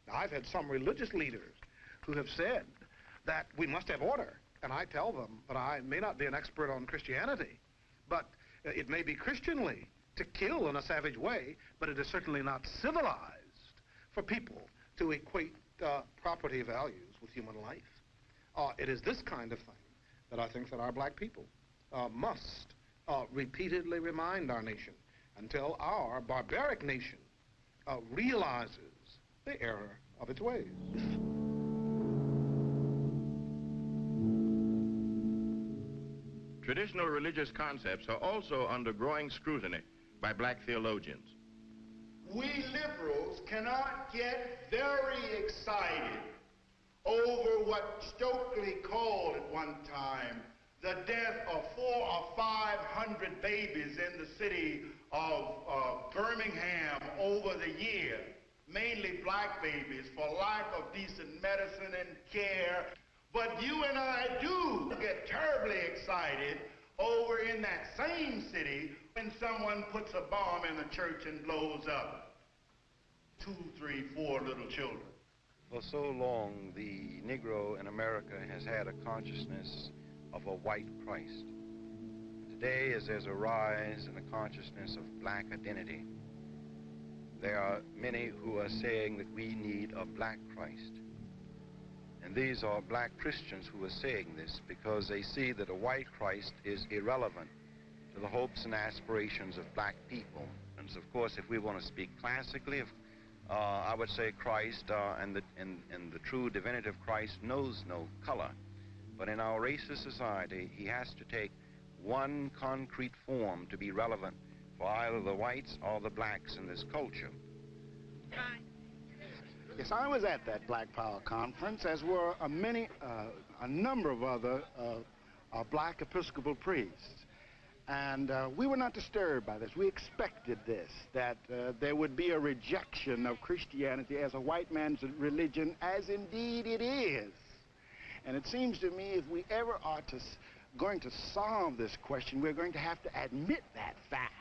Now, I've had some religious leaders who have said that we must have order, and I tell them that I may not be an expert on Christianity, but it may be Christianly to kill in a savage way, but it is certainly not civilized for people to equate uh, property values with human life. Uh, it is this kind of thing that I think that our black people uh, must uh, repeatedly remind our nation until our barbaric nation uh, realizes the error of its ways. Traditional religious concepts are also under growing scrutiny by black theologians. We liberals cannot get very excited over what Stokely called at one time the death of four or five hundred babies in the city of uh, Birmingham over the year, mainly black babies, for lack of decent medicine and care. But you and I do get terribly excited over in that same city when someone puts a bomb in the church and blows up two, three, four little children. For so long, the Negro in America has had a consciousness of a white Christ. Today, as there's a rise in the consciousness of black identity, there are many who are saying that we need a black Christ. And these are black Christians who are saying this because they see that a white Christ is irrelevant to the hopes and aspirations of black people. And of course, if we want to speak classically, if, uh, I would say Christ uh, and, the, and, and the true divinitive Christ knows no color. But in our racist society, he has to take one concrete form to be relevant for either the whites or the blacks in this culture. Yes, I was at that Black Power conference, as were a many, uh, a number of other uh, uh, black Episcopal priests. And uh, we were not disturbed by this. We expected this, that uh, there would be a rejection of Christianity as a white man's religion, as indeed it is. And it seems to me if we ever are to, going to solve this question, we're going to have to admit that fact.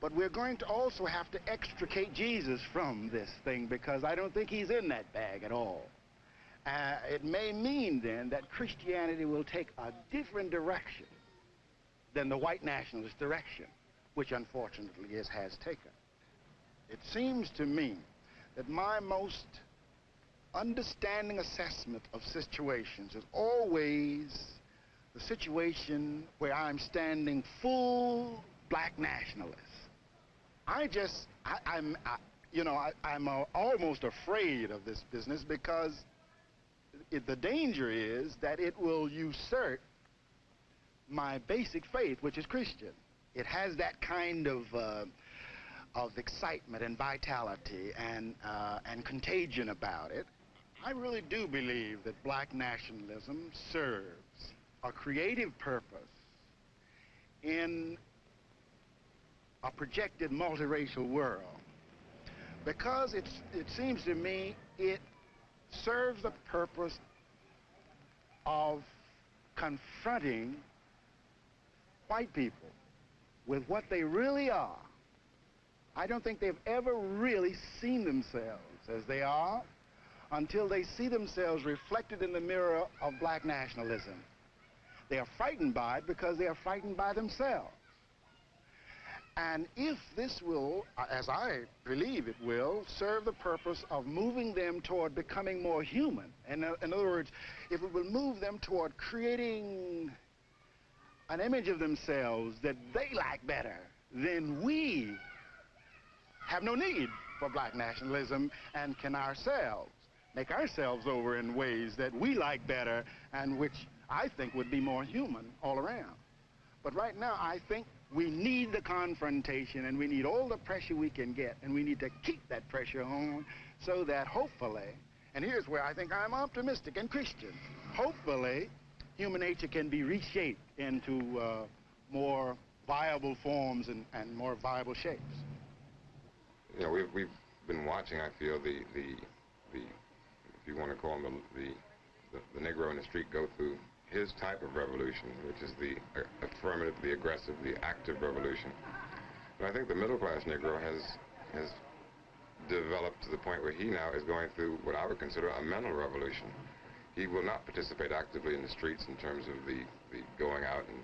But we're going to also have to extricate Jesus from this thing because I don't think he's in that bag at all. Uh, it may mean then that Christianity will take a different direction than the white nationalist direction, which unfortunately it has taken. It seems to me that my most understanding assessment of situations is always the situation where I'm standing full black nationalist. I just, I, am you know, I, am uh, almost afraid of this business because it, the danger is that it will usurp my basic faith, which is Christian. It has that kind of uh, of excitement and vitality and uh, and contagion about it. I really do believe that black nationalism serves a creative purpose in a projected multiracial world because it's, it seems to me it serves the purpose of confronting white people with what they really are. I don't think they've ever really seen themselves as they are until they see themselves reflected in the mirror of black nationalism. They are frightened by it because they are frightened by themselves. And if this will, as I believe it will, serve the purpose of moving them toward becoming more human, in, in other words, if it will move them toward creating an image of themselves that they like better, then we have no need for black nationalism and can ourselves make ourselves over in ways that we like better and which I think would be more human all around. But right now, I think we need the confrontation and we need all the pressure we can get and we need to keep that pressure on so that hopefully, and here's where I think I'm optimistic and Christian, hopefully human nature can be reshaped into uh, more viable forms and, and more viable shapes. You know, we've, we've been watching, I feel, the, the, the if you want to call him the, the, the, the Negro in the street go through his type of revolution, which is the uh, affirmative, the aggressive, the active revolution. But I think the middle class Negro has, has developed to the point where he now is going through what I would consider a mental revolution. He will not participate actively in the streets in terms of the, the going out and,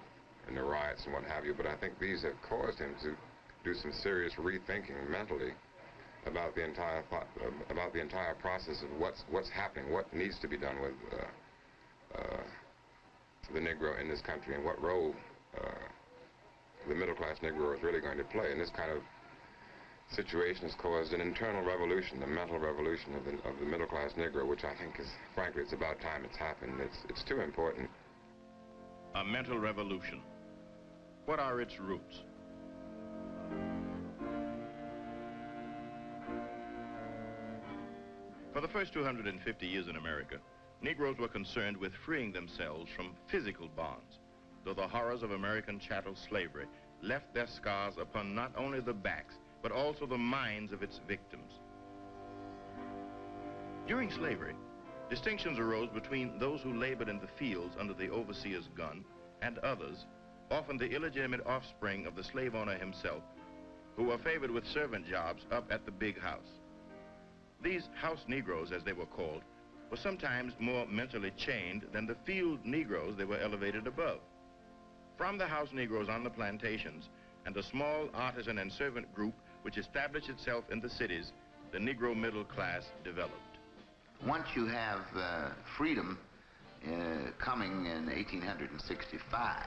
and the riots and what have you, but I think these have caused him to do some serious rethinking mentally about the entire about the entire process of what's what's happening, what needs to be done with uh, uh, the Negro in this country, and what role uh, the middle class Negro is really going to play in this kind of situation has caused an internal revolution, the mental revolution of the, of the middle class Negro, which I think is, frankly, it's about time it's happened. It's, it's too important. A mental revolution. What are its roots? For the first 250 years in America, Negroes were concerned with freeing themselves from physical bonds, though the horrors of American chattel slavery left their scars upon not only the backs, but also the minds of its victims. During slavery, distinctions arose between those who labored in the fields under the overseer's gun and others, often the illegitimate offspring of the slave owner himself, who were favored with servant jobs up at the big house. These house Negroes, as they were called, were sometimes more mentally chained than the field Negroes they were elevated above. From the house Negroes on the plantations and a small artisan and servant group which established itself in the cities, the Negro middle class developed. Once you have uh, freedom uh, coming in 1865,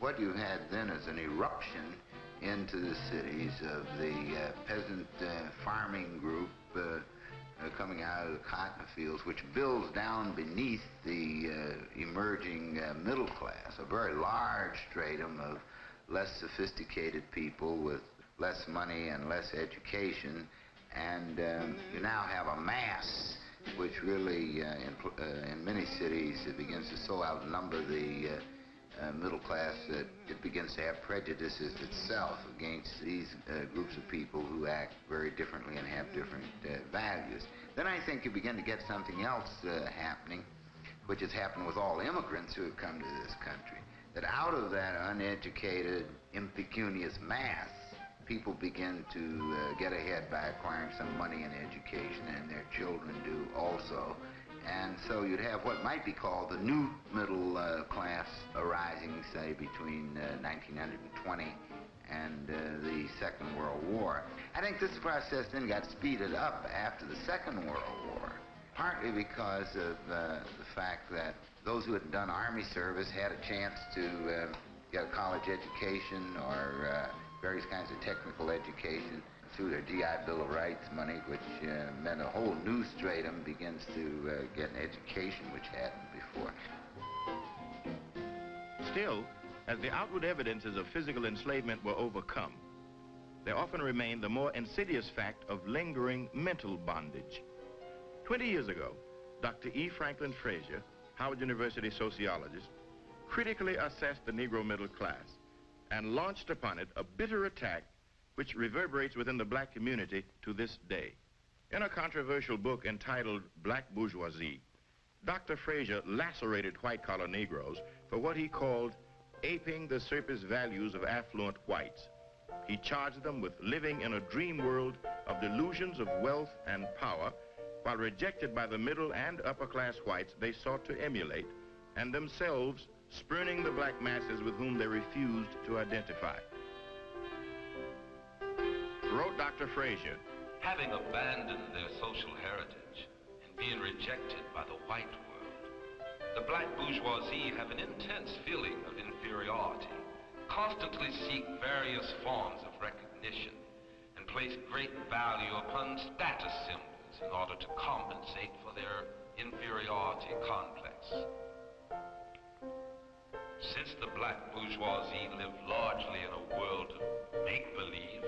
what you had then is an eruption into the cities of the uh, peasant uh, farming group uh, uh, coming out of the cotton fields, which builds down beneath the emerging middle class, a very large stratum of less sophisticated people with less money and less education, and um, you now have a mass which really, uh, in, uh, in, many cities, it begins to so outnumber the uh, uh, middle class that it begins to have prejudices itself against these uh, groups of people who act very differently and have different uh, values. Then I think you begin to get something else happening, which has happened with all immigrants who have come to this country, that out of that uneducated, impecunious mass, people begin to uh, get ahead by acquiring some money and education, and their children do also. And so you'd have what might be called the new middle uh, class arising, say, between uh, 1920 and uh, the Second World War. I think this process then got speeded up after the Second World War, partly because of uh, the fact that those who had done Army service had a chance to uh, get a college education or various kinds of technical education through their GI Bill of Rights money, which uh, meant a whole new stratum begins to uh, get an education which hadn't before. Still, as the outward evidences of physical enslavement were overcome, there often remained the more insidious fact of lingering mental bondage. Twenty years ago, Dr. E. Franklin Frazier, Howard University sociologist, critically assessed the Negro middle class and launched upon it a bitter attack which reverberates within the black community to this day. In a controversial book entitled Black Bourgeoisie, Dr. Frazier lacerated white-collar Negroes for what he called aping the surface values of affluent whites. He charged them with living in a dream world of delusions of wealth and power, while rejected by the middle and upper class whites they sought to emulate, and themselves spurning the black masses with whom they refused to identify. Wrote Dr. Frazier, Having abandoned their social heritage and being rejected by the white world, the black bourgeoisie have an intense feeling of inferiority, constantly seek various forms of recognition, and place great value upon status symbols in order to compensate for their inferiority complex. Since the black bourgeoisie live largely in a world of make-believe,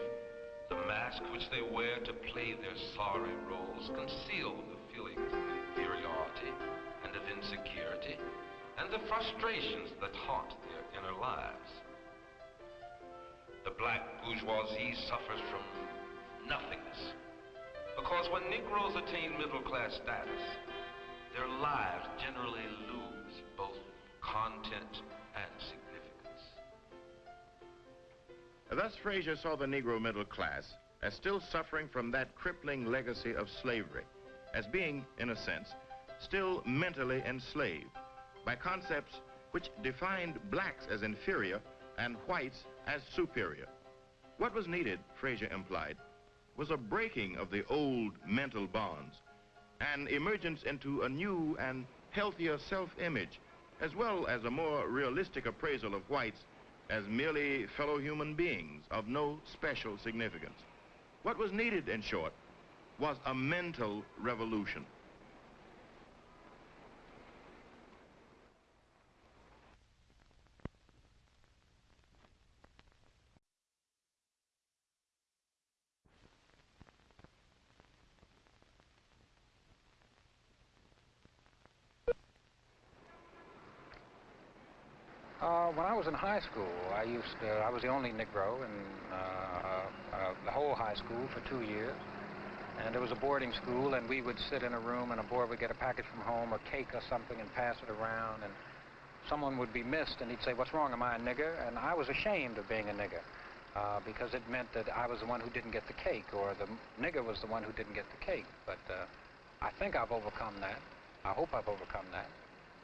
the mask which they wear to play their sorry roles conceal the feelings of inferiority and of insecurity and the frustrations that haunt their inner lives. the black bourgeoisie suffers from nothingness. Because when Negroes attain middle class status, their lives generally lose both content and significance. Thus, Frazier saw the Negro middle class as still suffering from that crippling legacy of slavery, as being, in a sense, still mentally enslaved by concepts which defined blacks as inferior and whites as superior. What was needed, Frazier implied, was a breaking of the old mental bonds, an emergence into a new and healthier self-image, as well as a more realistic appraisal of whites as merely fellow human beings of no special significance. What was needed, in short, was a mental revolution. Uh, when I was in high school, I used to, I was the only Negro in uh, uh, the whole high school for two years. And it was a boarding school, and we would sit in a room, and a boy would get a package from home, a cake or something, and pass it around, and someone would be missed, and he'd say, what's wrong, am I a nigger? And I was ashamed of being a nigger, uh, because it meant that I was the one who didn't get the cake, or the nigger was the one who didn't get the cake. But uh, I think I've overcome that. I hope I've overcome that.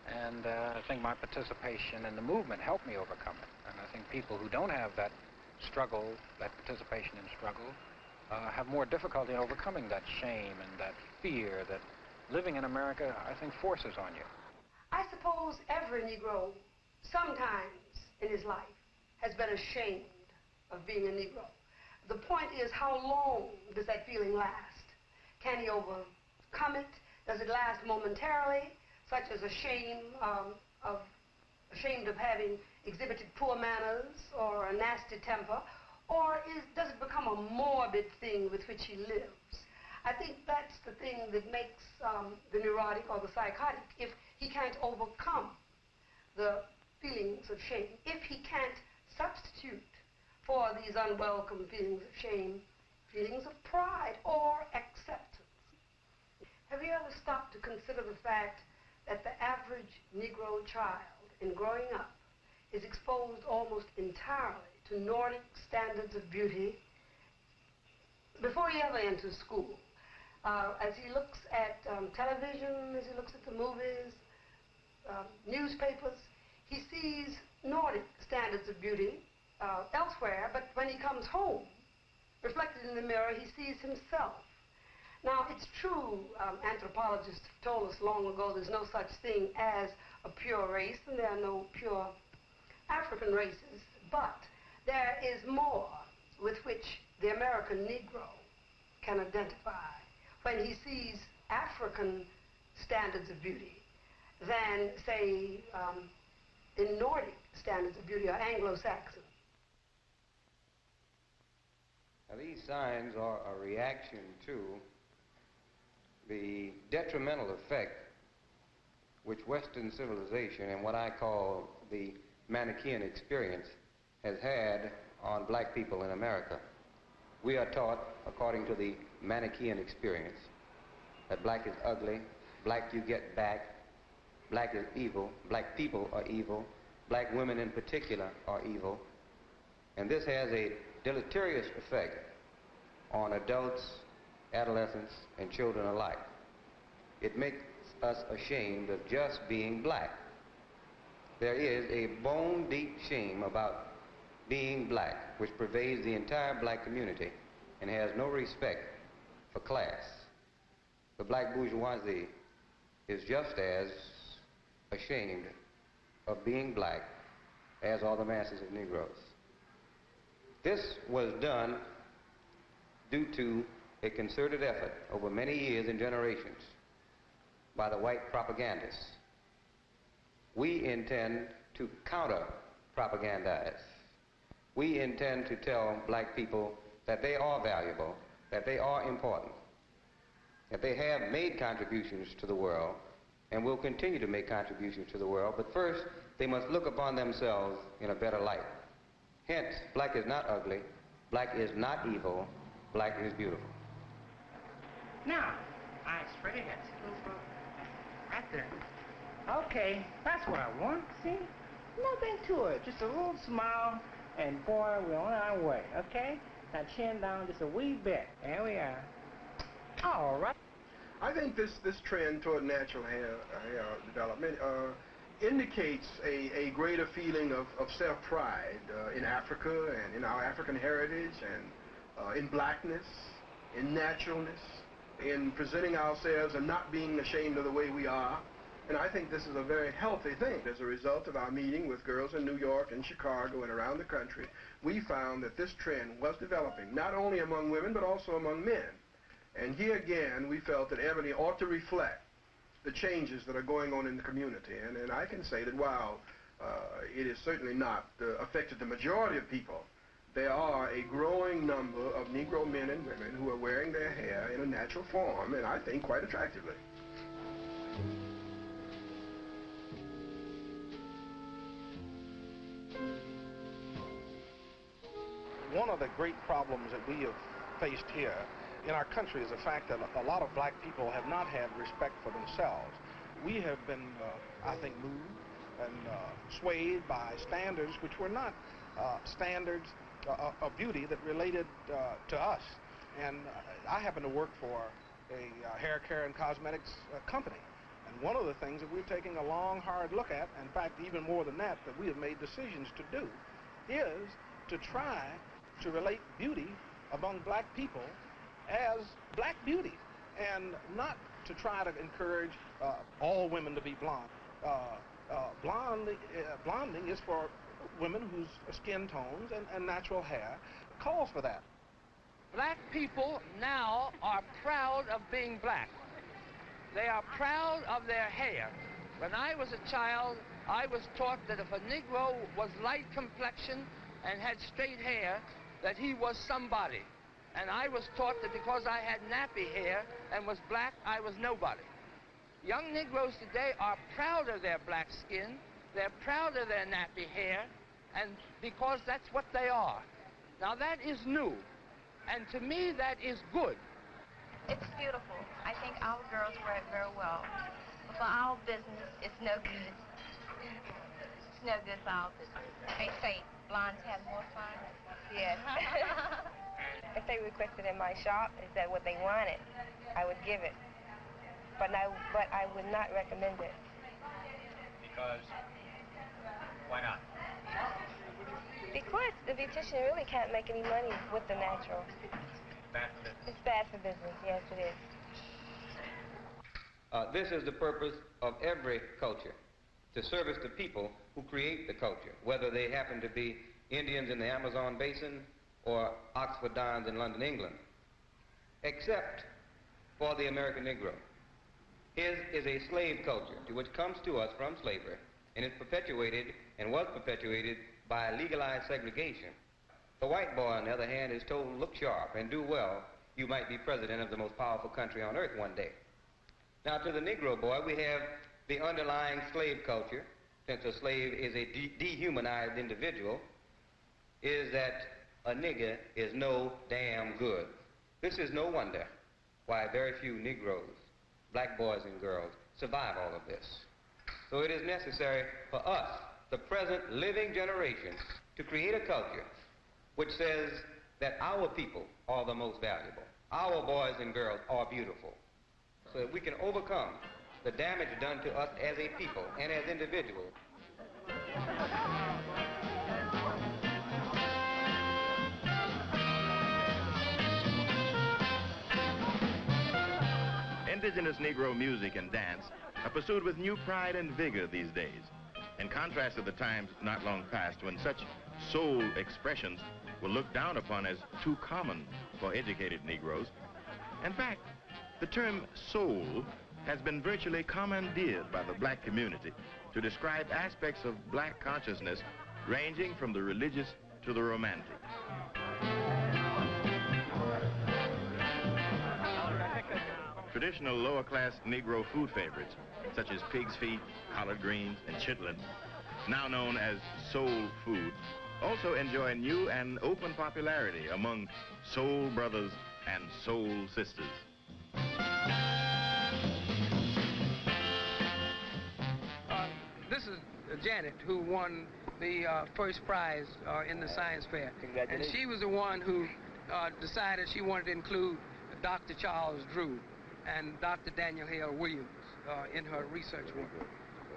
And uh, I think my participation in the movement helped me overcome it. And I think people who don't have that struggle, that participation in struggle, uh, have more difficulty in overcoming that shame and that fear that living in America, I think, forces on you. I suppose every Negro, sometimes in his life, has been ashamed of being a Negro. The point is, how long does that feeling last? Can he overcome it? Does it last momentarily? Such as a shame um, of ashamed of having exhibited poor manners or a nasty temper, or is, does it become a morbid thing with which he lives? I think that's the thing that makes um, the neurotic or the psychotic. If he can't overcome the feelings of shame, if he can't substitute for these unwelcome feelings of shame, feelings of pride or acceptance. Have you ever stopped to consider the fact that the average Negro child in growing up is exposed almost entirely to Nordic standards of beauty before he ever enters school. Uh, as he looks at um, television, as he looks at the movies, um, newspapers, he sees Nordic standards of beauty uh, elsewhere, but when he comes home, reflected in the mirror, he sees himself now, it's true, um, anthropologists told us long ago there's no such thing as a pure race, and there are no pure African races, but there is more with which the American Negro can identify when he sees African standards of beauty than, say, um, in Nordic standards of beauty or Anglo-Saxon. Now, these signs are a reaction to the detrimental effect which Western civilization and what I call the Manichaean experience has had on black people in America. We are taught, according to the Manichaean experience, that black is ugly, black you get back, black is evil, black people are evil, black women in particular are evil, and this has a deleterious effect on adults adolescents, and children alike. It makes us ashamed of just being black. There is a bone-deep shame about being black, which pervades the entire black community and has no respect for class. The black bourgeoisie is just as ashamed of being black as are the masses of Negroes. This was done due to a concerted effort over many years and generations by the white propagandists. We intend to counter propagandize. We intend to tell black people that they are valuable, that they are important, that they have made contributions to the world and will continue to make contributions to the world, but first they must look upon themselves in a better light. Hence, black is not ugly, black is not evil, black is beautiful. Now, I spread it. eyes straight ahead. Right there. Okay, that's what I want. See? Nothing to it. Just a little smile, and boy, we're on our way, okay? Now chin down just a wee bit. There we are. All right. I think this, this trend toward natural hair, hair development uh, indicates a, a greater feeling of, of self-pride uh, in Africa and in our African heritage and uh, in blackness, in naturalness, in presenting ourselves and not being ashamed of the way we are. And I think this is a very healthy thing. As a result of our meeting with girls in New York and Chicago and around the country, we found that this trend was developing, not only among women, but also among men. And here again, we felt that Ebony ought to reflect the changes that are going on in the community. And, and I can say that while uh, it is certainly not uh, affected the majority of people, there are a growing number of Negro men and women who are wearing their hair in a natural form, and I think quite attractively. One of the great problems that we have faced here in our country is the fact that a lot of black people have not had respect for themselves. We have been, uh, I think, moved and uh, swayed by standards which were not uh, standards uh, of beauty that related uh, to us. And uh, I happen to work for a hair care and cosmetics company. And one of the things that we're taking a long, hard look at, in fact, even more than that, that we have made decisions to do, is to try to relate beauty among black people as black beauty and not to try to encourage uh, all women to be blonde. Uh, uh, uh, blonding is for women whose skin tones and, and natural hair calls for that. Black people now are proud of being black. They are proud of their hair. When I was a child, I was taught that if a Negro was light complexion and had straight hair, that he was somebody. And I was taught that because I had nappy hair and was black, I was nobody. Young Negroes today are proud of their black skin, they're proud of their nappy hair, and because that's what they are. Now that is new, and to me that is good. It's beautiful. I think our girls wear it very well. But for our business, it's no good. It's no good for our business. They say blondes have more fun. Yes. if they requested in my shop, is that what they wanted, I would give it. But I, but I would not recommend it. Because, why not? Because the beautician really can't make any money with the natural. It's bad for business. It's bad for business, yes it is. Uh, this is the purpose of every culture, to service the people who create the culture, whether they happen to be Indians in the Amazon basin or Oxford Dons in London, England, except for the American Negro. His is a slave culture to which comes to us from slavery and is perpetuated and was perpetuated by legalized segregation. The white boy, on the other hand, is told, look sharp and do well. You might be president of the most powerful country on earth one day. Now, to the Negro boy, we have the underlying slave culture, since a slave is a de dehumanized individual, is that a nigger is no damn good. This is no wonder why very few Negroes, black boys and girls, survive all of this. So it is necessary for us, the present living generation, to create a culture which says that our people are the most valuable. Our boys and girls are beautiful. So that we can overcome the damage done to us as a people and as individuals. Indigenous Negro music and dance are pursued with new pride and vigor these days. In contrast to the times not long past when such soul expressions were looked down upon as too common for educated Negroes. In fact, the term soul has been virtually commandeered by the black community to describe aspects of black consciousness ranging from the religious to the romantic. Traditional lower-class Negro food favorites, such as pig's feet, collard greens, and chitlins, now known as soul food, also enjoy new and open popularity among soul brothers and soul sisters. Uh, this is Janet, who won the uh, first prize uh, in the science fair. And she was the one who uh, decided she wanted to include Dr. Charles Drew and Dr. Daniel Hale Williams uh, in her research work.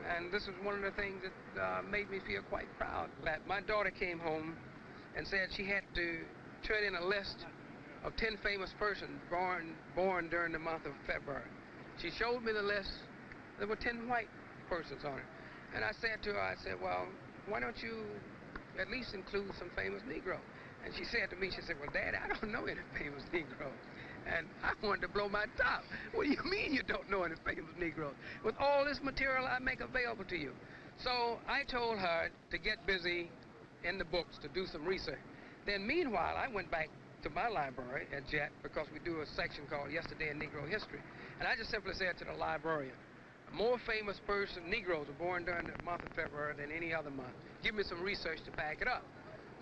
And this was one of the things that uh, made me feel quite proud. That my daughter came home and said she had to turn in a list of 10 famous persons born, born during the month of February. She showed me the list. There were 10 white persons on it. And I said to her, I said, well, why don't you at least include some famous Negroes? And she said to me, she said, well, Dad, I don't know any famous Negroes. And I wanted to blow my top. What do you mean you don't know any famous Negroes? With all this material I make available to you. So I told her to get busy in the books to do some research. Then meanwhile, I went back to my library at JET because we do a section called Yesterday in Negro History. And I just simply said to the librarian, more famous person, Negroes are born during the month of February than any other month. Give me some research to back it up.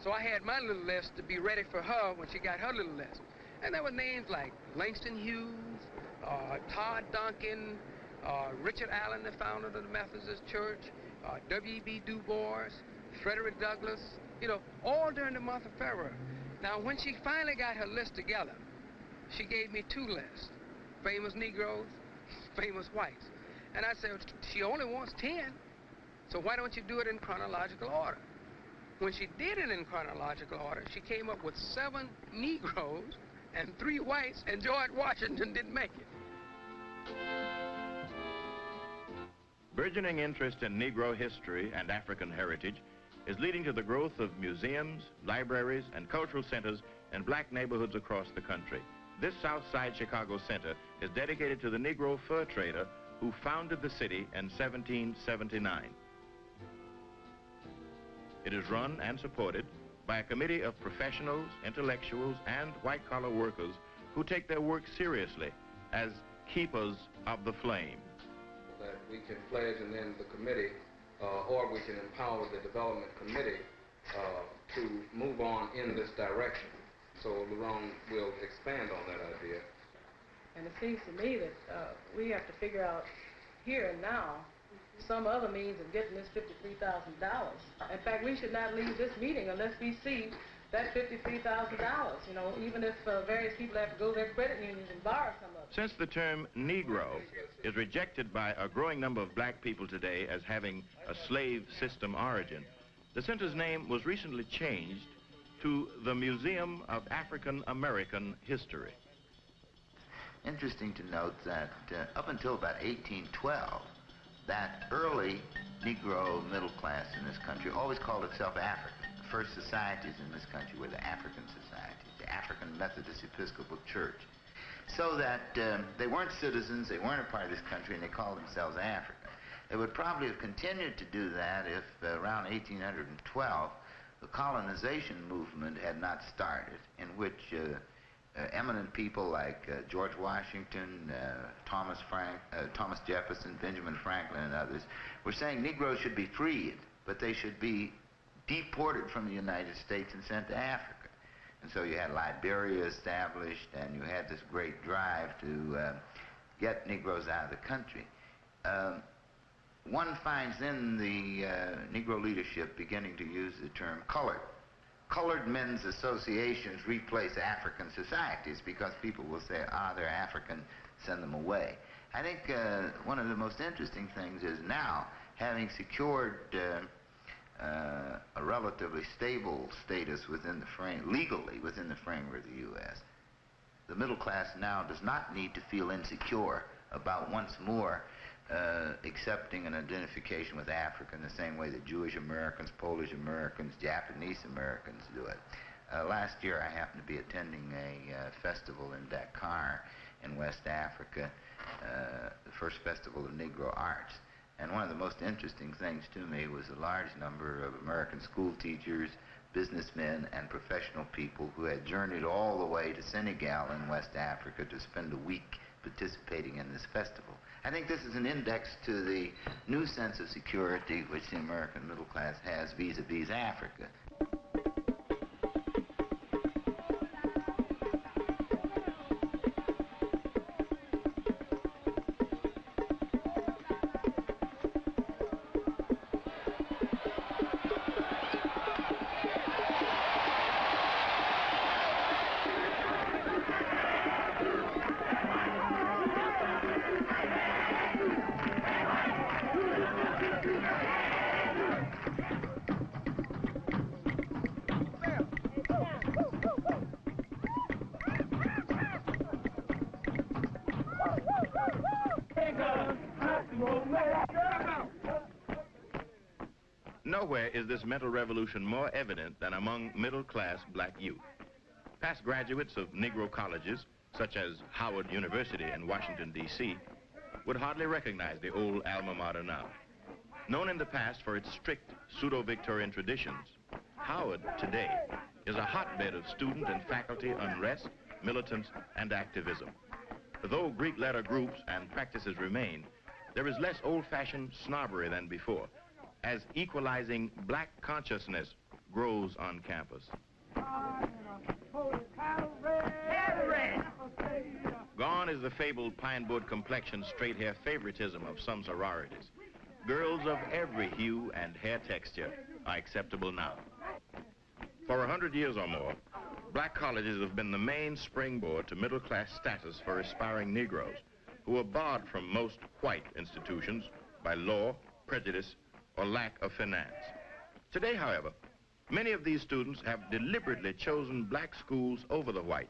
So I had my little list to be ready for her when she got her little list. And there were names like Langston Hughes, uh, Todd Duncan, uh, Richard Allen, the founder of the Methodist Church, uh, W.B. Du Bois, Frederick Douglass, you know, all during the month of February. Now, when she finally got her list together, she gave me two lists, famous Negroes, famous whites. And I said, she only wants 10, so why don't you do it in chronological order? When she did it in chronological order, she came up with seven Negroes and three whites, and George Washington didn't make it. Burgeoning interest in Negro history and African heritage is leading to the growth of museums, libraries, and cultural centers in black neighborhoods across the country. This South Side Chicago Center is dedicated to the Negro fur trader who founded the city in 1779. It is run and supported by a committee of professionals, intellectuals, and white-collar workers who take their work seriously as keepers of the flame. That we can pledge and then the committee, uh, or we can empower the development committee uh, to move on in this direction. So Laurent will expand on that idea. And it seems to me that uh, we have to figure out here and now some other means of getting this $53,000. In fact, we should not leave this meeting unless we see that $53,000, you know, even if uh, various people have to go to their credit unions and borrow some of it. Since the term Negro is rejected by a growing number of black people today as having a slave system origin, the center's name was recently changed to the Museum of African American History. Interesting to note that uh, up until about 1812, that early Negro middle class in this country always called itself African. The first societies in this country were the African societies, the African Methodist Episcopal Church. So that um, they weren't citizens, they weren't a part of this country, and they called themselves African. They would probably have continued to do that if uh, around 1812 the colonization movement had not started, in which uh, eminent people like uh, George Washington, uh, Thomas Frank, uh, Thomas Jefferson, Benjamin Franklin, and others were saying Negroes should be freed, but they should be deported from the United States and sent to Africa. And so you had Liberia established, and you had this great drive to uh, get Negroes out of the country. Um, one finds then the uh, Negro leadership beginning to use the term colored colored men's associations replace African societies because people will say, ah, they're African, send them away. I think uh, one of the most interesting things is now, having secured uh, uh, a relatively stable status within the frame, legally within the framework of the U.S., the middle class now does not need to feel insecure about once more uh, accepting an identification with Africa in the same way that Jewish Americans, Polish Americans, Japanese Americans do it. Uh, last year I happened to be attending a uh, festival in Dakar in West Africa, uh, the first festival of Negro arts. And one of the most interesting things to me was a large number of American school teachers, businessmen, and professional people who had journeyed all the way to Senegal in West Africa to spend a week participating in this festival. I think this is an index to the new sense of security which the American middle class has vis-a-vis Africa. Nowhere is this mental revolution more evident than among middle-class black youth. Past graduates of Negro colleges, such as Howard University in Washington, D.C., would hardly recognize the old alma mater now. Known in the past for its strict pseudo-Victorian traditions, Howard today is a hotbed of student and faculty unrest, militance, and activism. Though Greek letter groups and practices remain, there is less old-fashioned snobbery than before, as equalizing black consciousness grows on campus. Gone is the fabled pine board complexion, straight hair favoritism of some sororities. Girls of every hue and hair texture are acceptable now. For a hundred years or more, black colleges have been the main springboard to middle-class status for aspiring Negroes who are barred from most white institutions by law, prejudice, or lack of finance. Today, however, many of these students have deliberately chosen black schools over the white,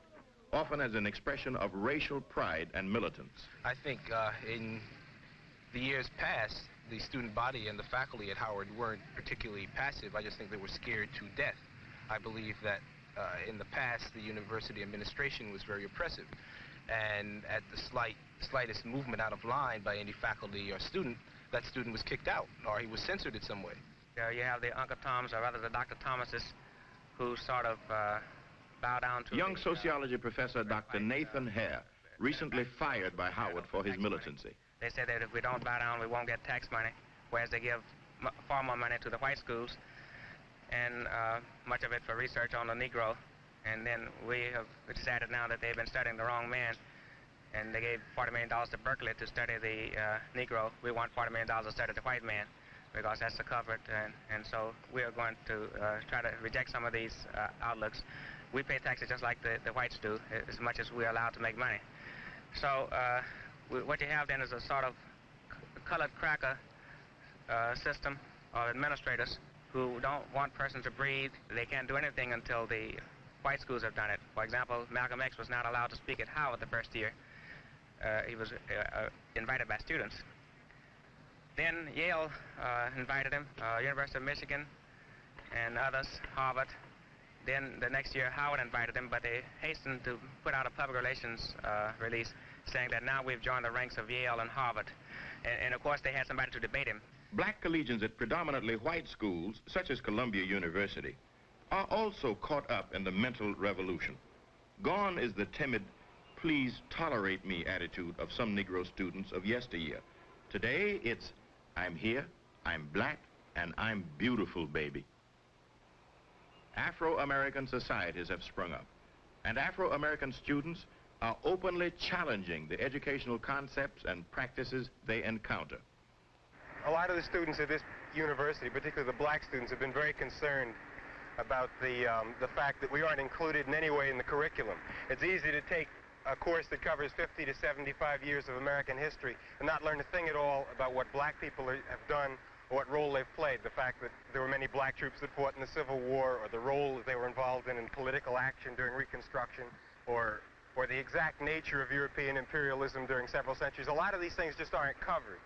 often as an expression of racial pride and militance. I think uh, in the years past, the student body and the faculty at Howard weren't particularly passive. I just think they were scared to death. I believe that uh, in the past, the university administration was very oppressive. And at the slight, slightest movement out of line by any faculty or student, that student was kicked out or he was censored in some way. Yeah, you have the Uncle Toms, or rather the Dr. Thomases, who sort of uh, bow down to Young the, sociology professor Dr. Nathan Hare, recently fired by Howard for his militancy. They say that if we don't bow down, we won't get tax money, whereas they give m far more money to the white schools, and uh, much of it for research on the Negro. And then we have decided now that they've been studying the wrong man, and they gave $40 million to Berkeley to study the uh, Negro. We want $40 million to study the white man because that's the covered, and, and so we are going to uh, try to reject some of these uh, outlooks. We pay taxes just like the, the whites do, as much as we're allowed to make money. So uh, we, what you have then is a sort of colored cracker uh, system of administrators who don't want persons to breathe. They can't do anything until the white schools have done it. For example, Malcolm X was not allowed to speak at Howard the first year. Uh, he was uh, uh, invited by students. Then Yale invited him, University of Michigan, and others, Harvard. Then the next year, Howard invited him, but they hastened to put out a public relations uh, release saying that now we've joined the ranks of Yale and Harvard. And, and of course, they had somebody to debate him. Black collegians at predominantly white schools, such as Columbia University, are also caught up in the mental revolution. Gone is the timid, please tolerate me attitude of some Negro students of yesteryear. Today, it's I'm here, I'm black, and I'm beautiful, baby. Afro-American societies have sprung up, and Afro-American students are openly challenging the educational concepts and practices they encounter. A lot of the students at this university, particularly the black students, have been very concerned about the, um, the fact that we aren't included in any way in the curriculum. It's easy to take a course that covers 50 to 75 years of American history and not learn a thing at all about what black people are, have done or what role they've played. The fact that there were many black troops that fought in the Civil War or the role that they were involved in in political action during Reconstruction or, or the exact nature of European imperialism during several centuries. A lot of these things just aren't covered.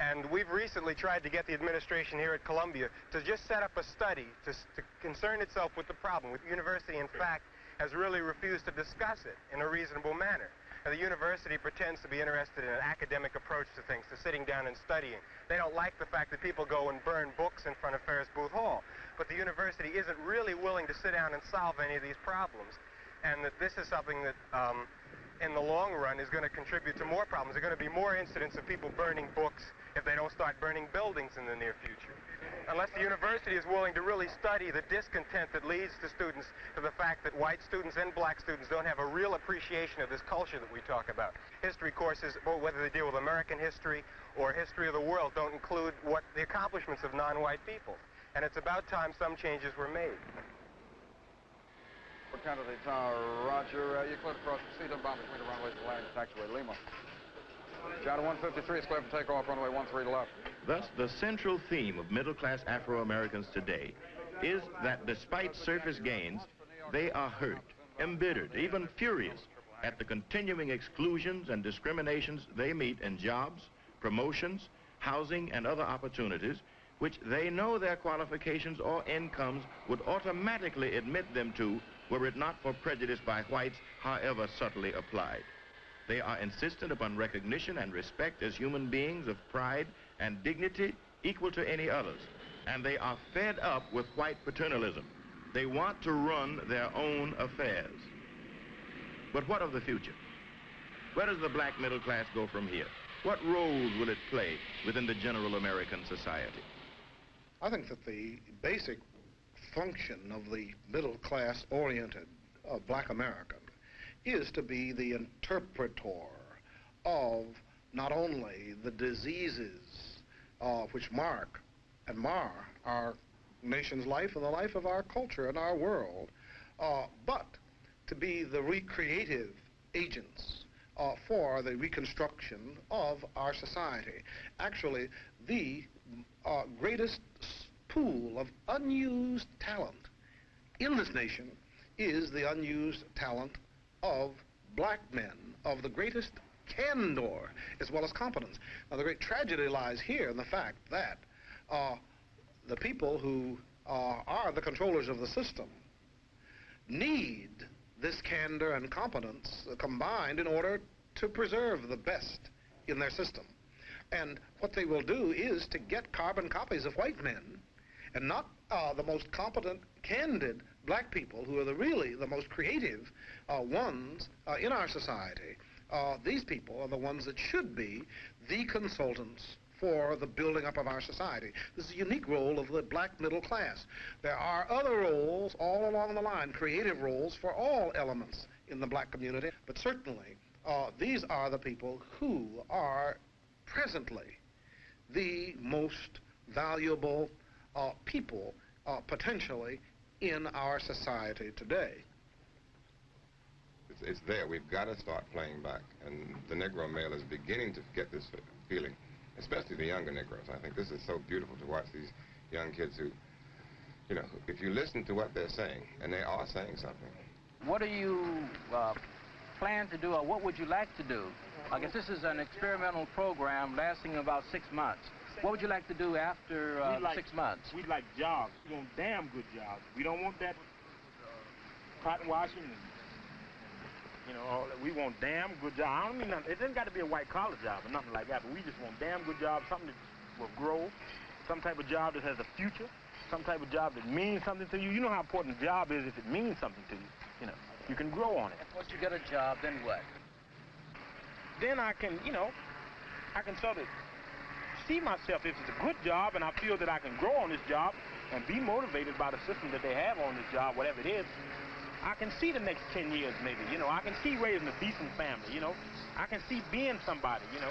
And we've recently tried to get the administration here at Columbia to just set up a study to, to concern itself with the problem. With university, in fact, has really refused to discuss it in a reasonable manner. Now, the university pretends to be interested in an academic approach to things, to sitting down and studying. They don't like the fact that people go and burn books in front of Ferris Booth Hall. But the university isn't really willing to sit down and solve any of these problems. And that this is something that, um, in the long run, is going to contribute to more problems. There are going to be more incidents of people burning books if they don't start burning buildings in the near future unless the university is willing to really study the discontent that leads to students to the fact that white students and black students don't have a real appreciation of this culture that we talk about. History courses, whether they deal with American history or history of the world, don't include what the accomplishments of non-white people. And it's about time some changes were made. For candidate uh, Roger, uh, you cleared across the seat bound between the runways and taxiway Lima. Channel 153 is clear for takeoff, runway 13 left. Thus, the central theme of middle-class Afro-Americans today is that despite surface gains, they are hurt, embittered, even furious at the continuing exclusions and discriminations they meet in jobs, promotions, housing, and other opportunities which they know their qualifications or incomes would automatically admit them to were it not for prejudice by whites, however subtly applied. They are insistent upon recognition and respect as human beings of pride and dignity equal to any others. And they are fed up with white paternalism. They want to run their own affairs. But what of the future? Where does the black middle class go from here? What roles will it play within the general American society? I think that the basic function of the middle class oriented uh, black American is to be the interpreter of not only the diseases uh, which mark and mar our nation's life and the life of our culture and our world, uh, but to be the recreative agents uh, for the reconstruction of our society. Actually, the uh, greatest pool of unused talent in this nation is the unused talent of black men of the greatest candor as well as competence. Now, the great tragedy lies here in the fact that uh, the people who uh, are the controllers of the system need this candor and competence combined in order to preserve the best in their system. And what they will do is to get carbon copies of white men and not uh, the most competent, candid black people who are the really the most creative uh, ones uh, in our society. Uh, these people are the ones that should be the consultants for the building up of our society. This is a unique role of the black middle class. There are other roles all along the line, creative roles for all elements in the black community, but certainly uh, these are the people who are presently the most valuable uh, people uh, potentially in our society today. It's, it's there. We've got to start playing back. And the Negro male is beginning to get this feeling, especially the younger Negroes. I think this is so beautiful to watch these young kids who, you know, if you listen to what they're saying, and they are saying something. What do you uh, plan to do, or what would you like to do? I guess this is an experimental program lasting about six months. What would you like to do after uh, like, six months? We'd like jobs. We want damn good jobs. We don't want that cotton washing and, you know, all that. we want damn good jobs. I don't mean nothing. It doesn't got to be a white collar job or nothing like that, but we just want damn good jobs, something that will grow, some type of job that has a future, some type of job that means something to you. You know how important a job is if it means something to you. You know, you can grow on it. Once you get a job, then what? Then I can, you know, I can sort of see myself if it's a good job and I feel that I can grow on this job and be motivated by the system that they have on this job, whatever it is, I can see the next 10 years maybe, you know. I can see raising a decent family, you know. I can see being somebody, you know.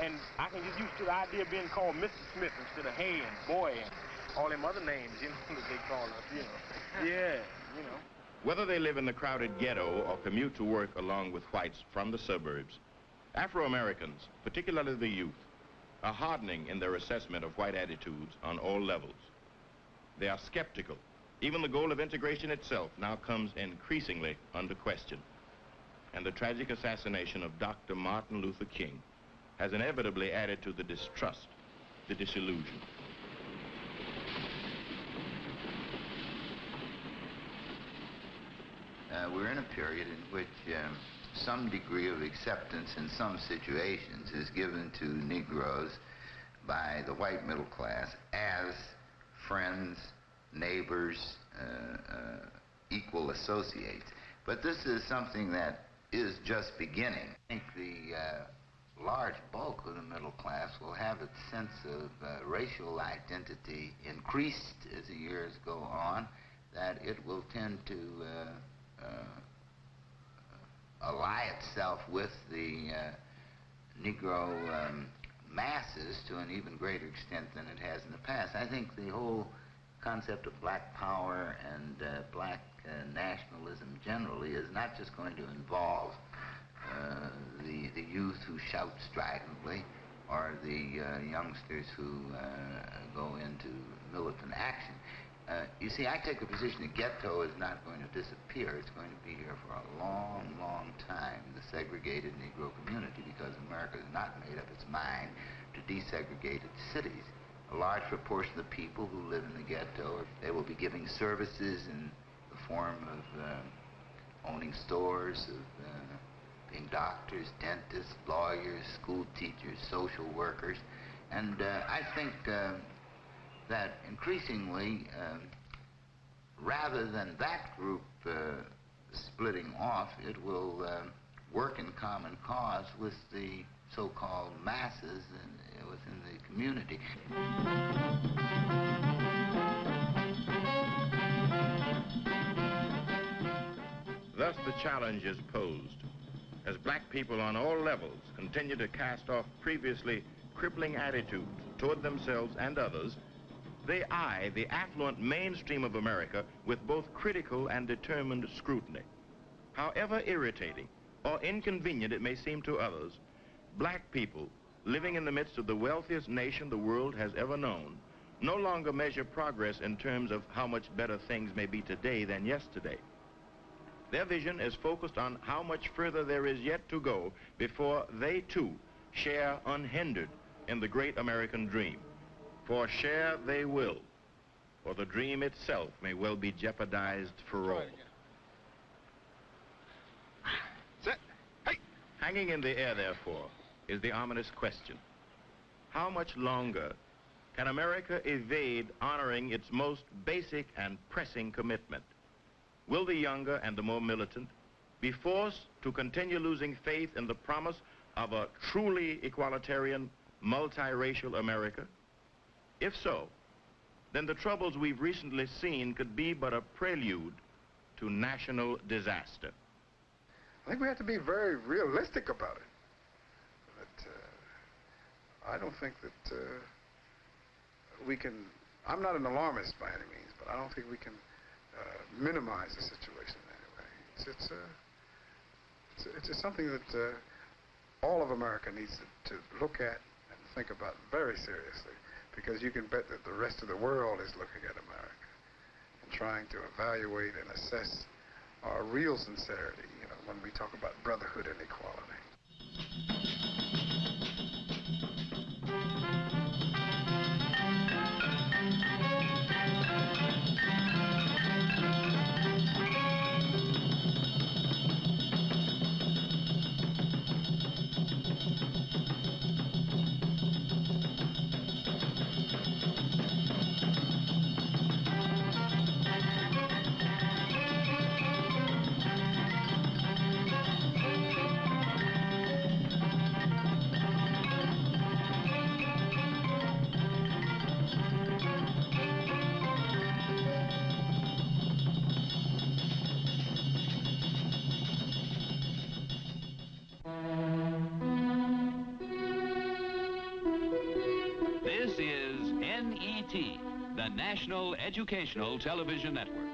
And I can get used to the idea of being called Mr. Smith instead of Hay and Boy and all them other names, you know, that they call us, you know. Yeah, you know. Whether they live in the crowded ghetto or commute to work along with whites from the suburbs, Afro-Americans, particularly the youth, are hardening in their assessment of white attitudes on all levels. They are skeptical. Even the goal of integration itself now comes increasingly under question. And the tragic assassination of Dr. Martin Luther King has inevitably added to the distrust, the disillusion. Uh, we're in a period in which um, some degree of acceptance in some situations is given to Negroes by the white middle class as friends, neighbors, uh, uh, equal associates. But this is something that is just beginning. I think the uh, large bulk of the middle class will have its sense of uh, racial identity increased as the years go on, that it will tend to uh, uh, ally itself with the uh, Negro um, masses to an even greater extent than it has in the past. I think the whole concept of black power and uh, black uh, nationalism generally is not just going to involve uh, the, the youth who shout stridently or the uh, youngsters who uh, go into militant action. Uh, you see, I take the position the ghetto is not going to disappear. It's going to be here for a long, long time, the segregated Negro community, because America has not made up its mind to desegregate its cities. a large proportion of the people who live in the ghetto. They will be giving services in the form of uh, owning stores, of uh, being doctors, dentists, lawyers, school teachers, social workers. And uh, I think uh, that increasingly, um, rather than that group uh, splitting off, it will uh, work in common cause with the so-called masses in, within the community. Thus the challenge is posed. As black people on all levels continue to cast off previously crippling attitudes toward themselves and others, they eye the affluent mainstream of America with both critical and determined scrutiny. However irritating or inconvenient it may seem to others, black people living in the midst of the wealthiest nation the world has ever known no longer measure progress in terms of how much better things may be today than yesterday. Their vision is focused on how much further there is yet to go before they too share unhindered in the great American dream. For share they will, for the dream itself may well be jeopardized for all. Set. Hey. Hanging in the air, therefore, is the ominous question. How much longer can America evade honoring its most basic and pressing commitment? Will the younger and the more militant be forced to continue losing faith in the promise of a truly equalitarian, multiracial America? If so, then the troubles we've recently seen could be but a prelude to national disaster. I think we have to be very realistic about it. But uh, I don't think that uh, we can, I'm not an alarmist by any means, but I don't think we can uh, minimize the situation in any way. It's, it's, uh, it's, it's something that uh, all of America needs to, to look at and think about very seriously because you can bet that the rest of the world is looking at America and trying to evaluate and assess our real sincerity, you know, when we talk about brotherhood and equality. National Educational Television Network.